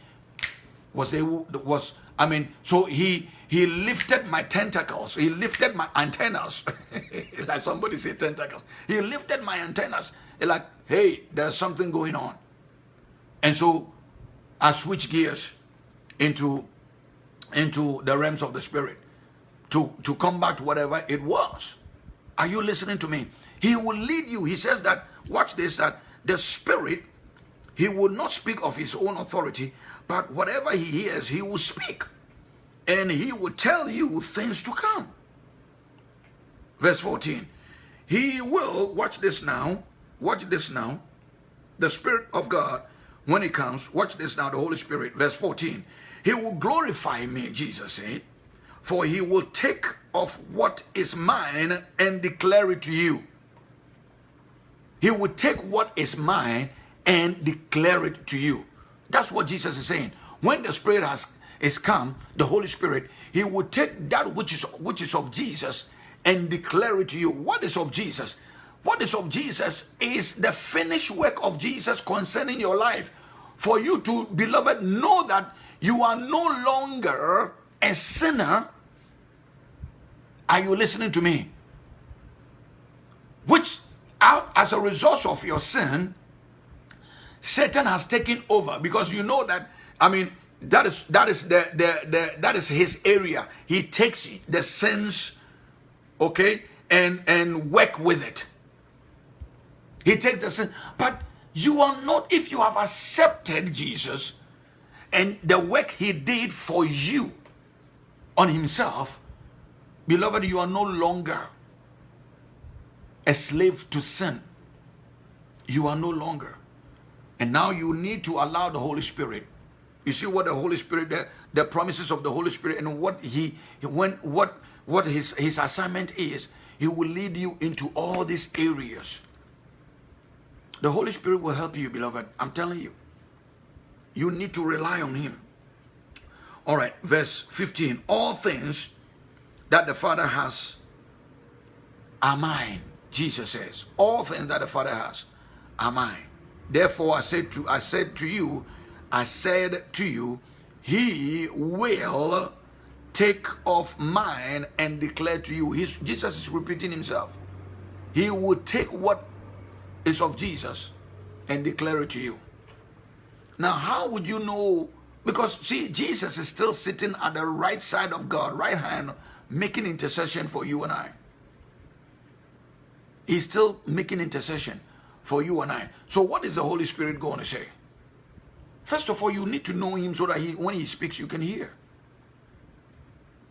was able was I mean, so he he lifted my tentacles, he lifted my antennas. like somebody say tentacles. He lifted my antennas. Like, hey, there's something going on. And so I switched gears into into the realms of the spirit to, come back to combat whatever it was. Are you listening to me? He will lead you. He says that, watch this, that the spirit, he will not speak of his own authority, but whatever he hears, he will speak. And he will tell you things to come. Verse 14. He will, watch this now, watch this now. The Spirit of God, when he comes, watch this now, the Holy Spirit, verse 14. He will glorify me, Jesus said, for he will take of what is mine and declare it to you. He will take what is mine and declare it to you. That's what Jesus is saying. When the Spirit has is come, the Holy Spirit, he will take that which is which is of Jesus and declare it to you. What is of Jesus? What is of Jesus is the finished work of Jesus concerning your life. For you to, beloved, know that you are no longer a sinner. Are you listening to me? Which, out as a result of your sin, Satan has taken over because you know that, I mean, that is that is the, the, the that is his area. He takes the sins, okay, and and work with it. He takes the sin, but you are not if you have accepted Jesus and the work he did for you on himself, beloved, you are no longer a slave to sin. You are no longer. And now you need to allow the Holy Spirit. You see what the Holy Spirit, the, the promises of the Holy Spirit, and what he when what what his his assignment is, he will lead you into all these areas. The Holy Spirit will help you, beloved. I'm telling you. You need to rely on him. All right, verse 15. All things that the Father has are mine, Jesus says. All things that the Father has are mine. Therefore, I said to I said to you, I said to you, he will take of mine and declare to you. He's, Jesus is repeating himself. He will take what is of Jesus and declare it to you. Now, how would you know? Because see, Jesus is still sitting at the right side of God, right hand, making intercession for you and I. He's still making intercession for you and I. So what is the Holy Spirit going to say? First of all, you need to know him so that he, when he speaks, you can hear.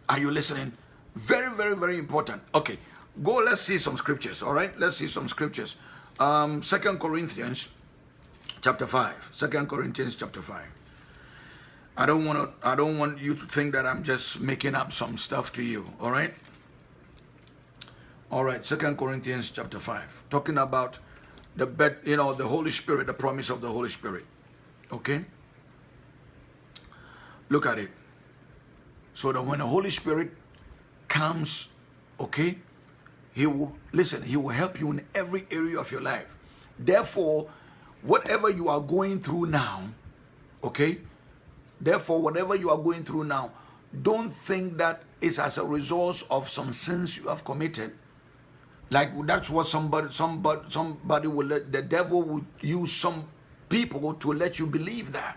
Are you listening? Very, very, very important. Okay, go, let's see some scriptures, all right? Let's see some scriptures um, Second Corinthians chapter 5. Second Corinthians chapter 5. I don't want to I don't want you to think that I'm just making up some stuff to you, all right? All right, Second Corinthians chapter 5. Talking about the bed, you know, the Holy Spirit, the promise of the Holy Spirit. Okay? Look at it. So that when the Holy Spirit comes, okay, he will, listen, he will help you in every area of your life. Therefore, whatever you are going through now, okay? Therefore, whatever you are going through now, don't think that it's as a result of some sins you have committed. Like that's what somebody, somebody, somebody will let, the devil will use some people to let you believe that.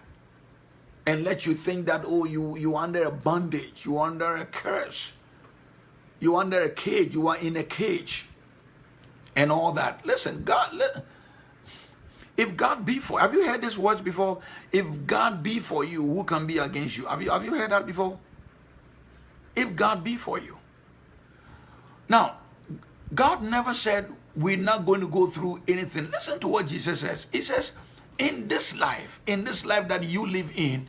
And let you think that, oh, you, you under a bondage, you under a curse you're under a cage, you are in a cage, and all that. Listen, God, if God be for, have you heard these words before? If God be for you, who can be against you? Have you, have you heard that before? If God be for you. Now, God never said we're not going to go through anything. Listen to what Jesus says. He says, in this life, in this life that you live in,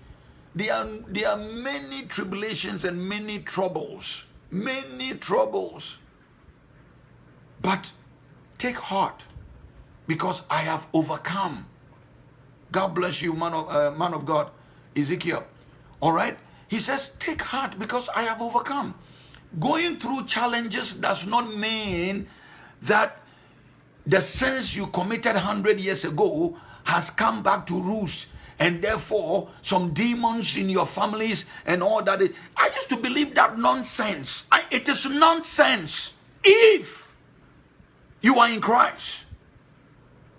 there are, there are many tribulations and many troubles many troubles. But take heart because I have overcome. God bless you, man of, uh, man of God, Ezekiel. All right? He says, take heart because I have overcome. Going through challenges does not mean that the sins you committed 100 years ago has come back to roost and therefore some demons in your families and all that. I used to believe that nonsense. I, it is nonsense. If you are in Christ,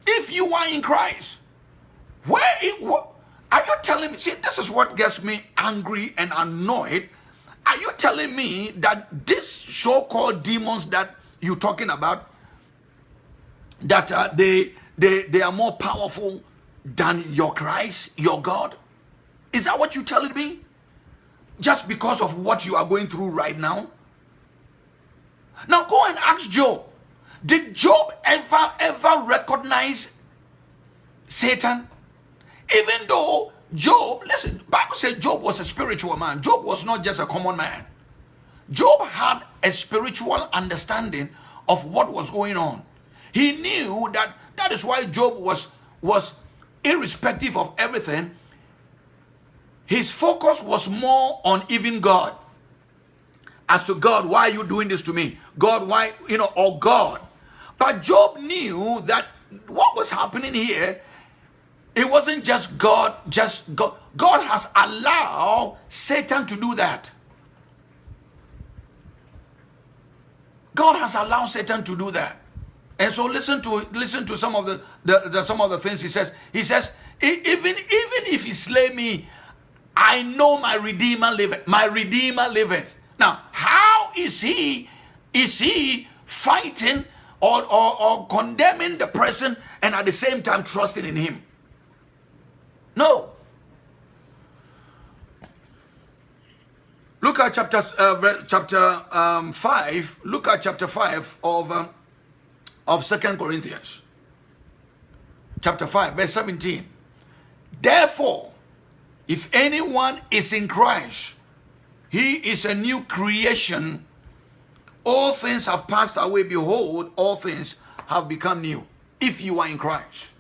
if you are in Christ, where it, what, are you telling me? See, this is what gets me angry and annoyed Are you telling me that this so-called demons that you're talking about, that uh, they, they, they are more powerful than your Christ, your God? Is that what you're telling me? Just because of what you are going through right now? Now go and ask Job. Did Job ever, ever recognize Satan? Even though Job, listen, Bible says Job was a spiritual man. Job was not just a common man. Job had a spiritual understanding of what was going on. He knew that that is why Job was, was irrespective of everything, his focus was more on even God. As to God, why are you doing this to me? God, why, you know, or God. But Job knew that what was happening here, it wasn't just God, just God. God has allowed Satan to do that. God has allowed Satan to do that. And so listen to listen to some of the, the, the some of the things he says. He says, even even if he slay me, I know my Redeemer liveth. My Redeemer liveth. Now, how is he is he fighting or, or, or condemning the person and at the same time trusting in him? No. Look at chapter uh, chapter um, five. Look at chapter five of um, of Second Corinthians, chapter five, verse seventeen. Therefore, if anyone is in Christ, he is a new creation. All things have passed away. Behold, all things have become new. If you are in Christ.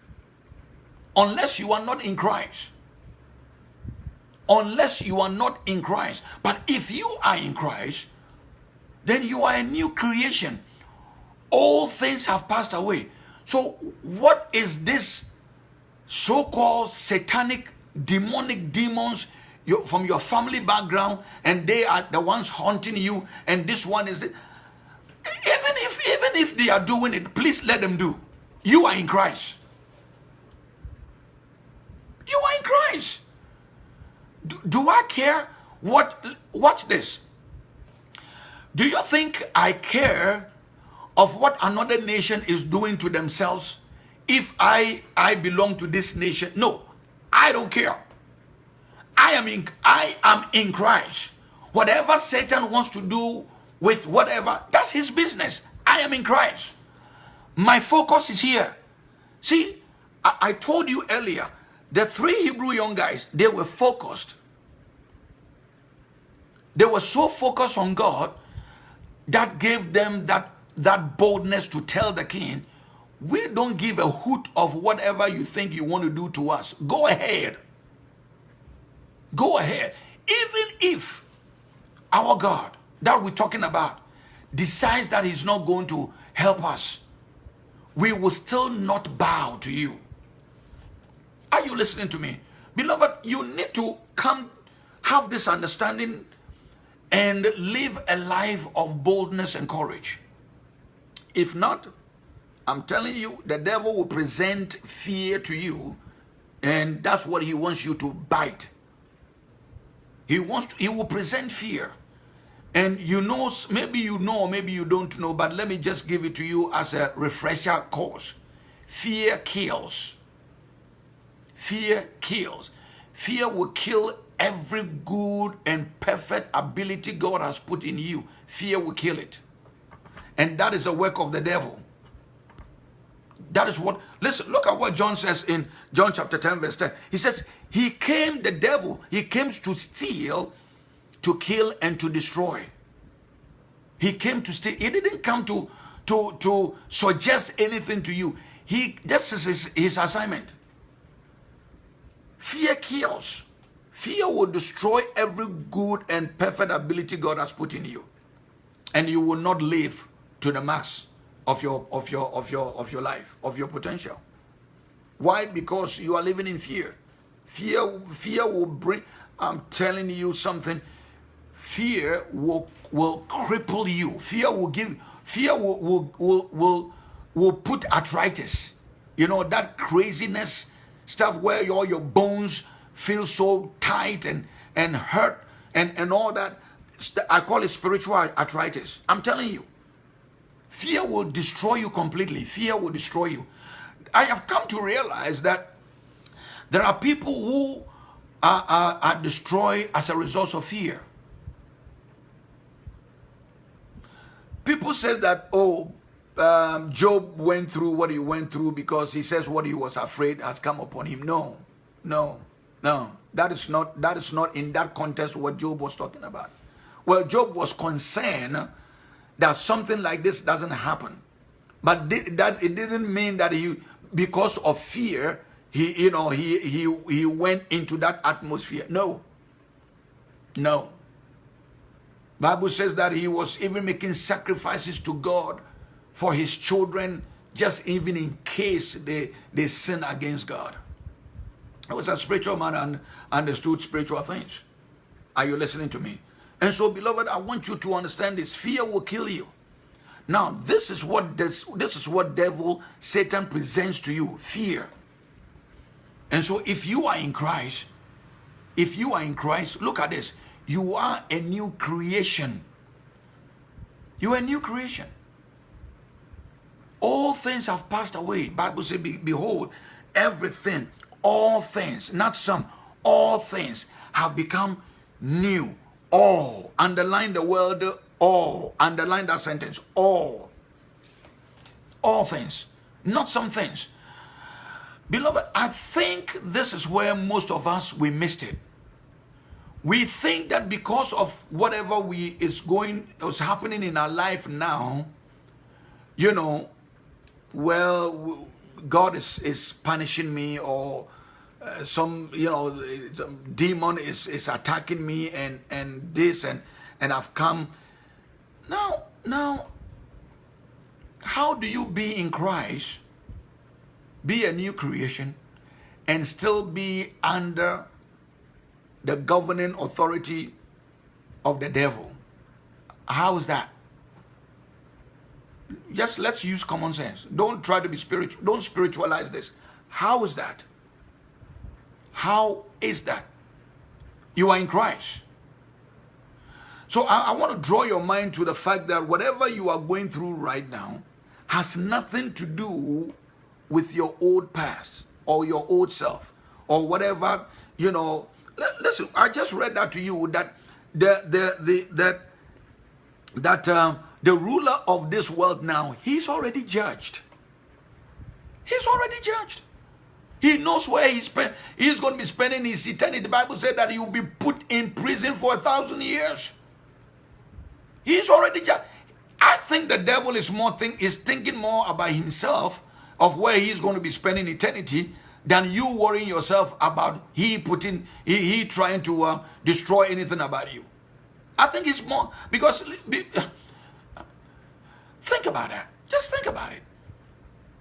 Unless you are not in Christ. Unless you are not in Christ. But if you are in Christ, then you are a new creation. All things have passed away. So, what is this so called satanic demonic demons from your family background and they are the ones haunting you and this one is the, even if even if they are doing it please let them do. You are in christ. You are in christ. Do, do i care what watch this. Do you think i care of what another nation is doing to themselves if i i belong to this nation? No I don't care. I am in I am in Christ. Whatever Satan wants to do with whatever, that's his business. I am in Christ. My focus is here. See, I, I told you earlier, the three Hebrew young guys, they were focused. They were so focused on God that gave them that, that boldness to tell the king, we don't give a hoot of whatever you think you want to do to us. Go ahead. Go ahead. Even if our God that we're talking about decides that he's not going to help us, we will still not bow to you. Are you listening to me? Beloved, you need to come have this understanding and live a life of boldness and courage. If not, I'm telling you, the devil will present fear to you, and that's what he wants you to bite. He wants to, he will present fear. And you know, maybe you know, maybe you don't know, but let me just give it to you as a refresher course. Fear kills. Fear kills. Fear will kill every good and perfect ability God has put in you. Fear will kill it. And that is a work of the devil. That is what, listen, look at what John says in John chapter 10, verse 10. He says, He came, the devil, he came to steal, to kill, and to destroy. He came to stay. He didn't come to, to, to suggest anything to you. He, this is his, his assignment. Fear kills. Fear will destroy every good and perfect ability God has put in you. And you will not live to the max of your of your of your of your life of your potential why because you are living in fear fear fear will bring i'm telling you something fear will will cripple you fear will give fear will will will will, put arthritis you know that craziness stuff where all your bones feel so tight and and hurt and and all that I call it spiritual arthritis. I'm telling you. Fear will destroy you completely. Fear will destroy you. I have come to realize that there are people who are, are, are destroyed as a result of fear. People say that, oh, um, Job went through what he went through because he says what he was afraid has come upon him. No, no, no. That is not that is not in that context what Job was talking about. Well, Job was concerned that something like this doesn't happen. But that it didn't mean that he, because of fear, he, you know, he, he, he went into that atmosphere. No. No. Bible says that he was even making sacrifices to God for his children, just even in case they, they sin against God. He was a spiritual man and understood spiritual things. Are you listening to me? And so, beloved, I want you to understand this. Fear will kill you. Now, this is what this, this is what devil Satan presents to you, fear. And so if you are in Christ, if you are in Christ, look at this. You are a new creation. You are a new creation. All things have passed away. Bible says, behold, everything, all things, not some, all things have become new all. Underline the word all. Underline that sentence. All. All things. Not some things. Beloved, I think this is where most of us, we missed it. We think that because of whatever we is going, is happening in our life now, you know, well, God is, is punishing me or uh, some you know some demon is is attacking me and and this and and I've come. Now now how do you be in Christ be a new creation and still be under the governing authority of the devil how is that just let's use common sense don't try to be spiritual don't spiritualize this how is that how is that? You are in Christ. So I, I, want to draw your mind to the fact that whatever you are going through right now has nothing to do with your old past or your old self or whatever, you know. Listen, I just read that to you that the the the that that um, the ruler of this world now he's already judged. He's already judged. He knows where he spend, he's going to be spending his eternity. The Bible said that he will be put in prison for a thousand years. He's already just. I think the devil is more think is thinking more about himself of where he's going to be spending eternity than you worrying yourself about he putting he, he trying to uh, destroy anything about you. I think it's more because think about that. Just think about it.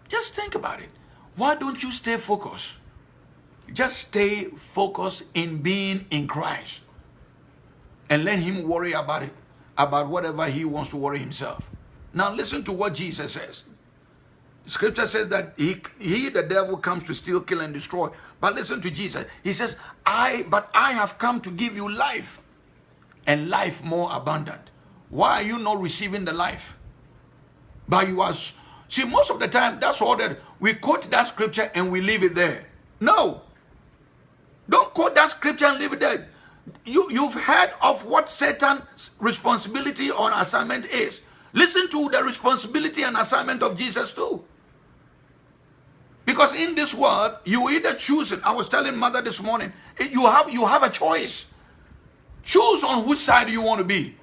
Just think about it. Why don't you stay focused? Just stay focused in being in Christ. And let him worry about it, about whatever he wants to worry himself. Now listen to what Jesus says. Scripture says that he, he, the devil, comes to steal, kill, and destroy. But listen to Jesus. He says, I, but I have come to give you life and life more abundant. Why are you not receiving the life? But you are See, most of the time, that's all that we quote that scripture and we leave it there. No. Don't quote that scripture and leave it there. You, you've heard of what Satan's responsibility on assignment is. Listen to the responsibility and assignment of Jesus too. Because in this world, you either choose it. I was telling mother this morning, you have, you have a choice. Choose on which side you want to be.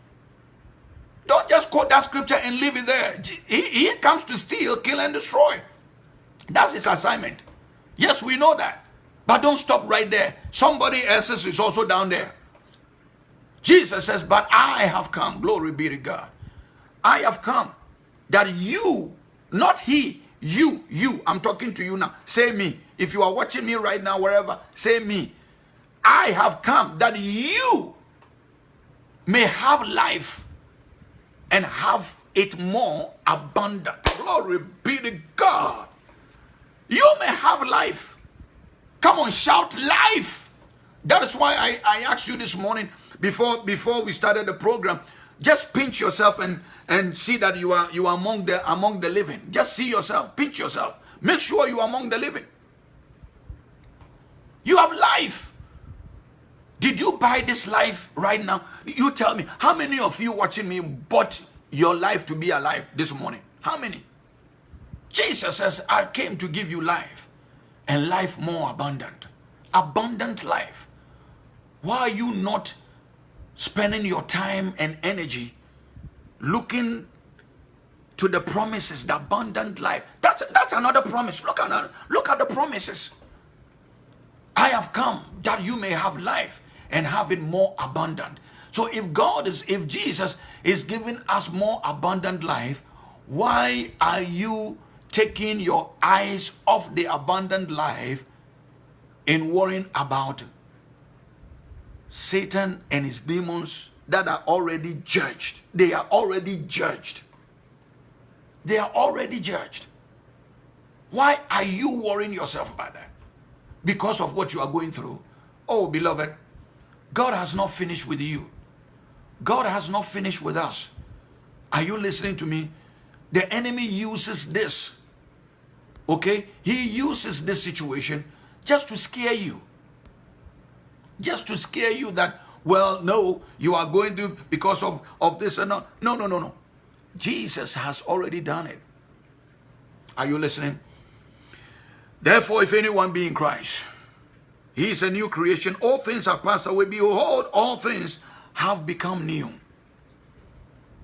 Don't just quote that scripture and leave it there. He, he comes to steal, kill, and destroy. That's his assignment. Yes, we know that. But don't stop right there. Somebody else's is also down there. Jesus says, But I have come, glory be to God. I have come that you, not he, you, you, I'm talking to you now. Say me. If you are watching me right now, wherever, say me. I have come that you may have life and have it more abundant. Glory be to God. You may have life. Come on, shout life. That is why I, I asked you this morning before before we started the program, just pinch yourself and and see that you are you are among the among the living. Just see yourself, pinch yourself. Make sure you are among the living. You have life. Did you buy this life right now? You tell me, how many of you watching me bought your life to be alive this morning? How many? Jesus says, I came to give you life and life more abundant. Abundant life. Why are you not spending your time and energy looking to the promises, the abundant life? That's, that's another promise. Look at, look at the promises. I have come that you may have life and have it more abundant. So if God is, if Jesus is giving us more abundant life, why are you taking your eyes off the abundant life and worrying about Satan and his demons that are already judged? They are already judged. They are already judged. Why are you worrying yourself about that? Because of what you are going through. Oh, beloved, God has not finished with you. God has not finished with us. Are you listening to me? The enemy uses this. Okay? He uses this situation just to scare you. Just to scare you that, well, no, you are going to, because of, of this and not. No, no, no, no. Jesus has already done it. Are you listening? Therefore, if anyone be in Christ, he is a new creation. All things have passed away. Behold, all things have become new.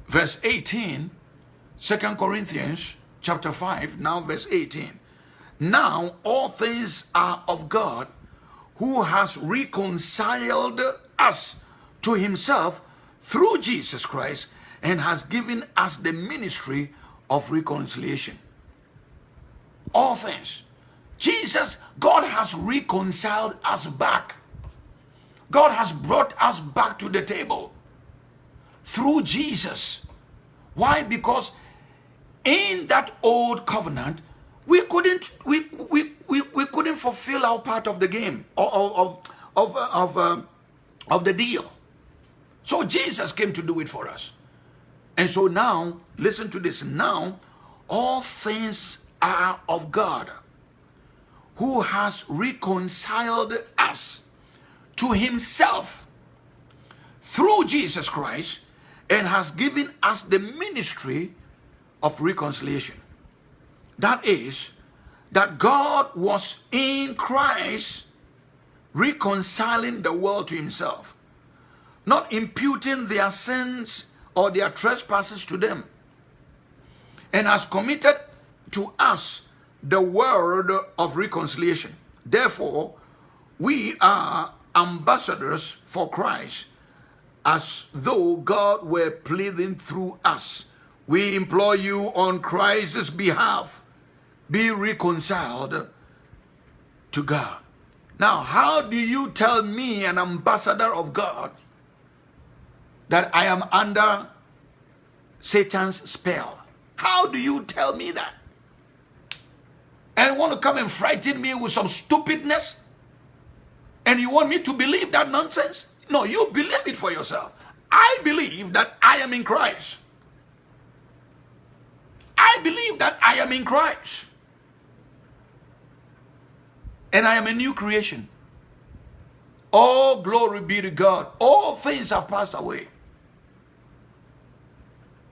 Verse 18, 2 Corinthians chapter 5, now verse 18. Now all things are of God who has reconciled us to himself through Jesus Christ and has given us the ministry of reconciliation. All things. Jesus, God has reconciled us back. God has brought us back to the table through Jesus. Why? Because in that old covenant, we couldn't we we, we, we couldn't fulfill our part of the game of of of of, uh, of the deal. So Jesus came to do it for us. And so now, listen to this. Now, all things are of God who has reconciled us to himself through Jesus Christ and has given us the ministry of reconciliation. That is, that God was in Christ reconciling the world to himself, not imputing their sins or their trespasses to them, and has committed to us the word of reconciliation. Therefore, we are ambassadors for Christ, as though God were pleading through us. We implore you on Christ's behalf, be reconciled to God. Now, how do you tell me, an ambassador of God, that I am under Satan's spell? How do you tell me that? and want to come and frighten me with some stupidness? And you want me to believe that nonsense? No, you believe it for yourself. I believe that I am in Christ. I believe that I am in Christ. And I am a new creation. All glory be to God. All things have passed away.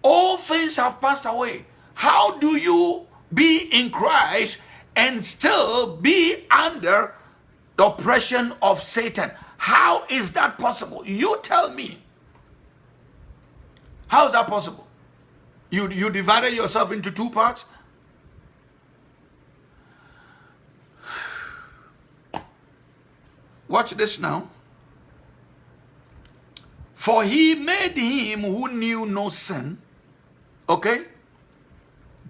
All things have passed away. How do you be in Christ and still be under the oppression of Satan. How is that possible? You tell me. How is that possible? You, you divided yourself into two parts? Watch this now. For he made him who knew no sin. Okay?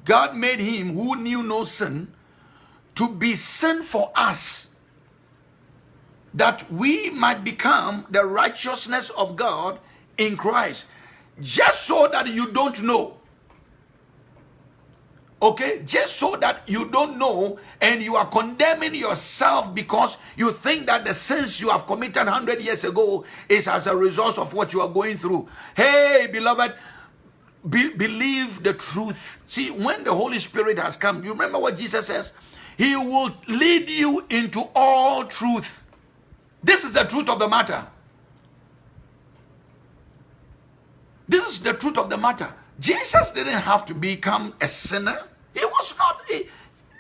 God made him who knew no sin to be sin for us that we might become the righteousness of God in Christ just so that you don't know okay? Just so that you don't know and you are condemning yourself because you think that the sins you have committed 100 years ago is as a result of what you are going through. Hey beloved be, believe the truth. See when the holy spirit has come you remember what jesus says? He will lead you into all truth. This is the truth of the matter. This is the truth of the matter Jesus didn't have to become a sinner. He was not, he,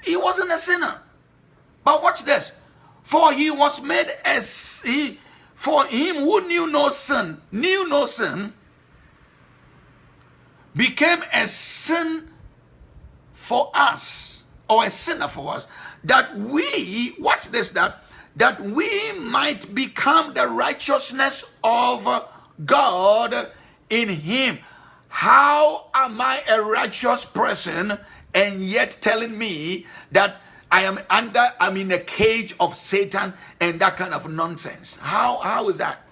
he wasn't a sinner. But watch this. For he was made as he, for him who knew no sin, knew no sin, became a sin for us, or a sinner for us, that we, watch this, that, that we might become the righteousness of God in him. How am I a righteous person and yet telling me that I am under, I'm in a cage of Satan and that kind of nonsense? How, how is that?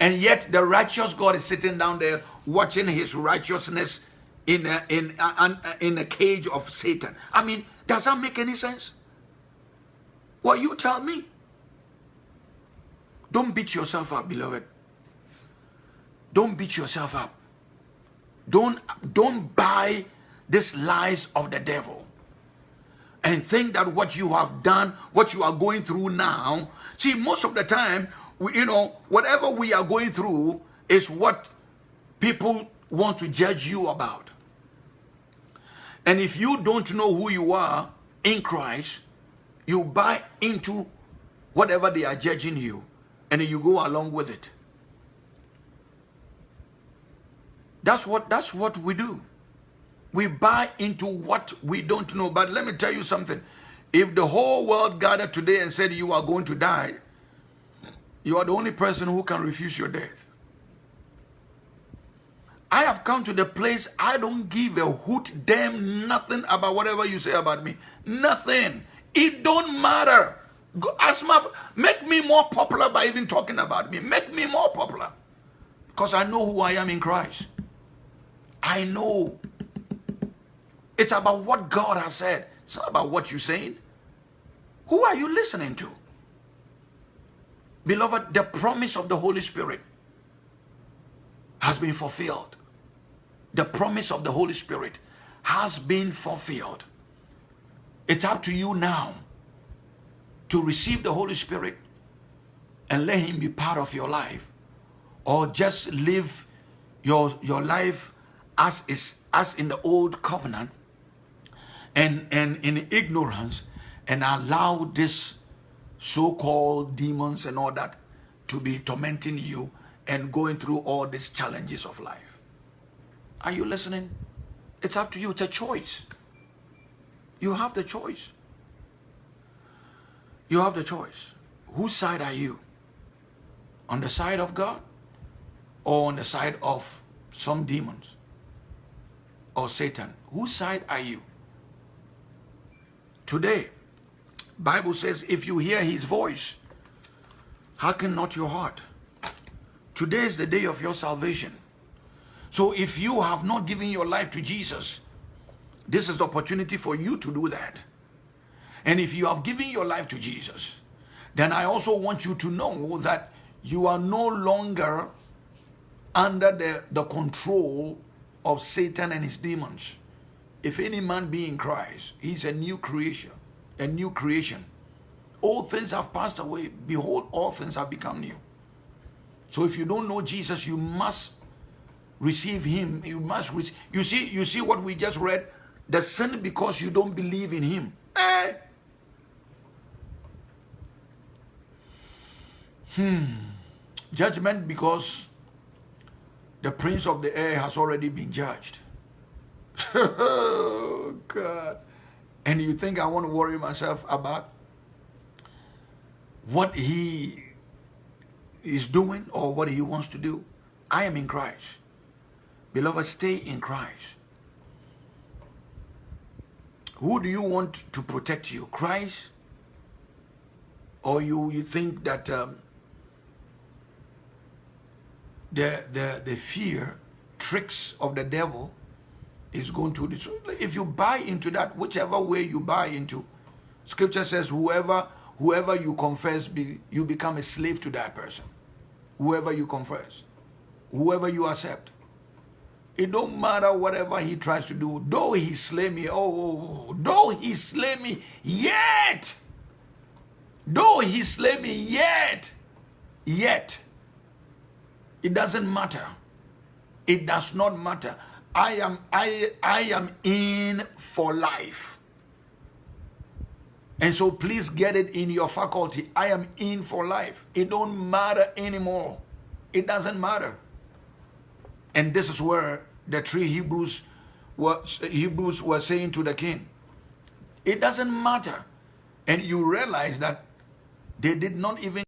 And yet the righteous God is sitting down there watching his righteousness in a, in a, in a cage of Satan. I mean, does that make any sense? Well, you tell me. Don't beat yourself up, beloved. Don't beat yourself up. Don't, don't buy these lies of the devil and think that what you have done, what you are going through now, see, most of the time, we, you know, whatever we are going through is what people want to judge you about. And if you don't know who you are in Christ, you buy into whatever they are judging you and you go along with it. That's what that's what we do. We buy into what we don't know. But let me tell you something. If the whole world gathered today and said you are going to die, you are the only person who can refuse your death. I have come to the place I don't give a hoot damn nothing about whatever you say about me. Nothing. It don't matter. Ask my, make me more popular by even talking about me. Make me more popular. Because I know who I am in Christ. I know. It's about what God has said. It's not about what you're saying. Who are you listening to? Beloved, the promise of the Holy Spirit has been fulfilled. The promise of the Holy Spirit has been fulfilled. It's up to you now to receive the Holy Spirit and let him be part of your life or just live your, your life as is as in the old covenant and and in ignorance and allow this so-called demons and all that to be tormenting you and going through all these challenges of life. Are you listening? It's up to you. It's a choice. You have the choice. You have the choice. Whose side are you? On the side of god or on the side of some demons or Satan? Whose side are you? Today, Bible says, if you hear his voice, hearken not your heart. Today is the day of your salvation. So if you have not given your life to Jesus, this is the opportunity for you to do that. And if you have given your life to Jesus, then I also want you to know that you are no longer under the, the control of Satan and his demons. If any man be in Christ, he's a new creation, a new creation. All things have passed away. Behold, all things have become new. So if you don't know Jesus, you must receive him. You must receive. You see, you see what we just read? The sin because you don't believe in him. Eh? Hmm. Judgment because the prince of the air has already been judged. oh, God. And you think I want to worry myself about what he is doing or what he wants to do? I am in Christ. Beloved, stay in Christ. Who do you want to protect you? Christ? Or you, you think that um, the, the, the fear, tricks of the devil is going to destroy. If you buy into that, whichever way you buy into, scripture says whoever whoever you confess, be, you become a slave to that person. Whoever you confess, whoever you accept. It don't matter whatever he tries to do. Though he slay me, oh, oh, oh though he slay me, yet, though he slay me, yet, yet, it doesn't matter. It does not matter. I am, I, I am in for life. And so please get it in your faculty. I am in for life. It don't matter anymore. It doesn't matter. And this is where the three Hebrews were, Hebrews were saying to the king, it doesn't matter. And you realize that they did not even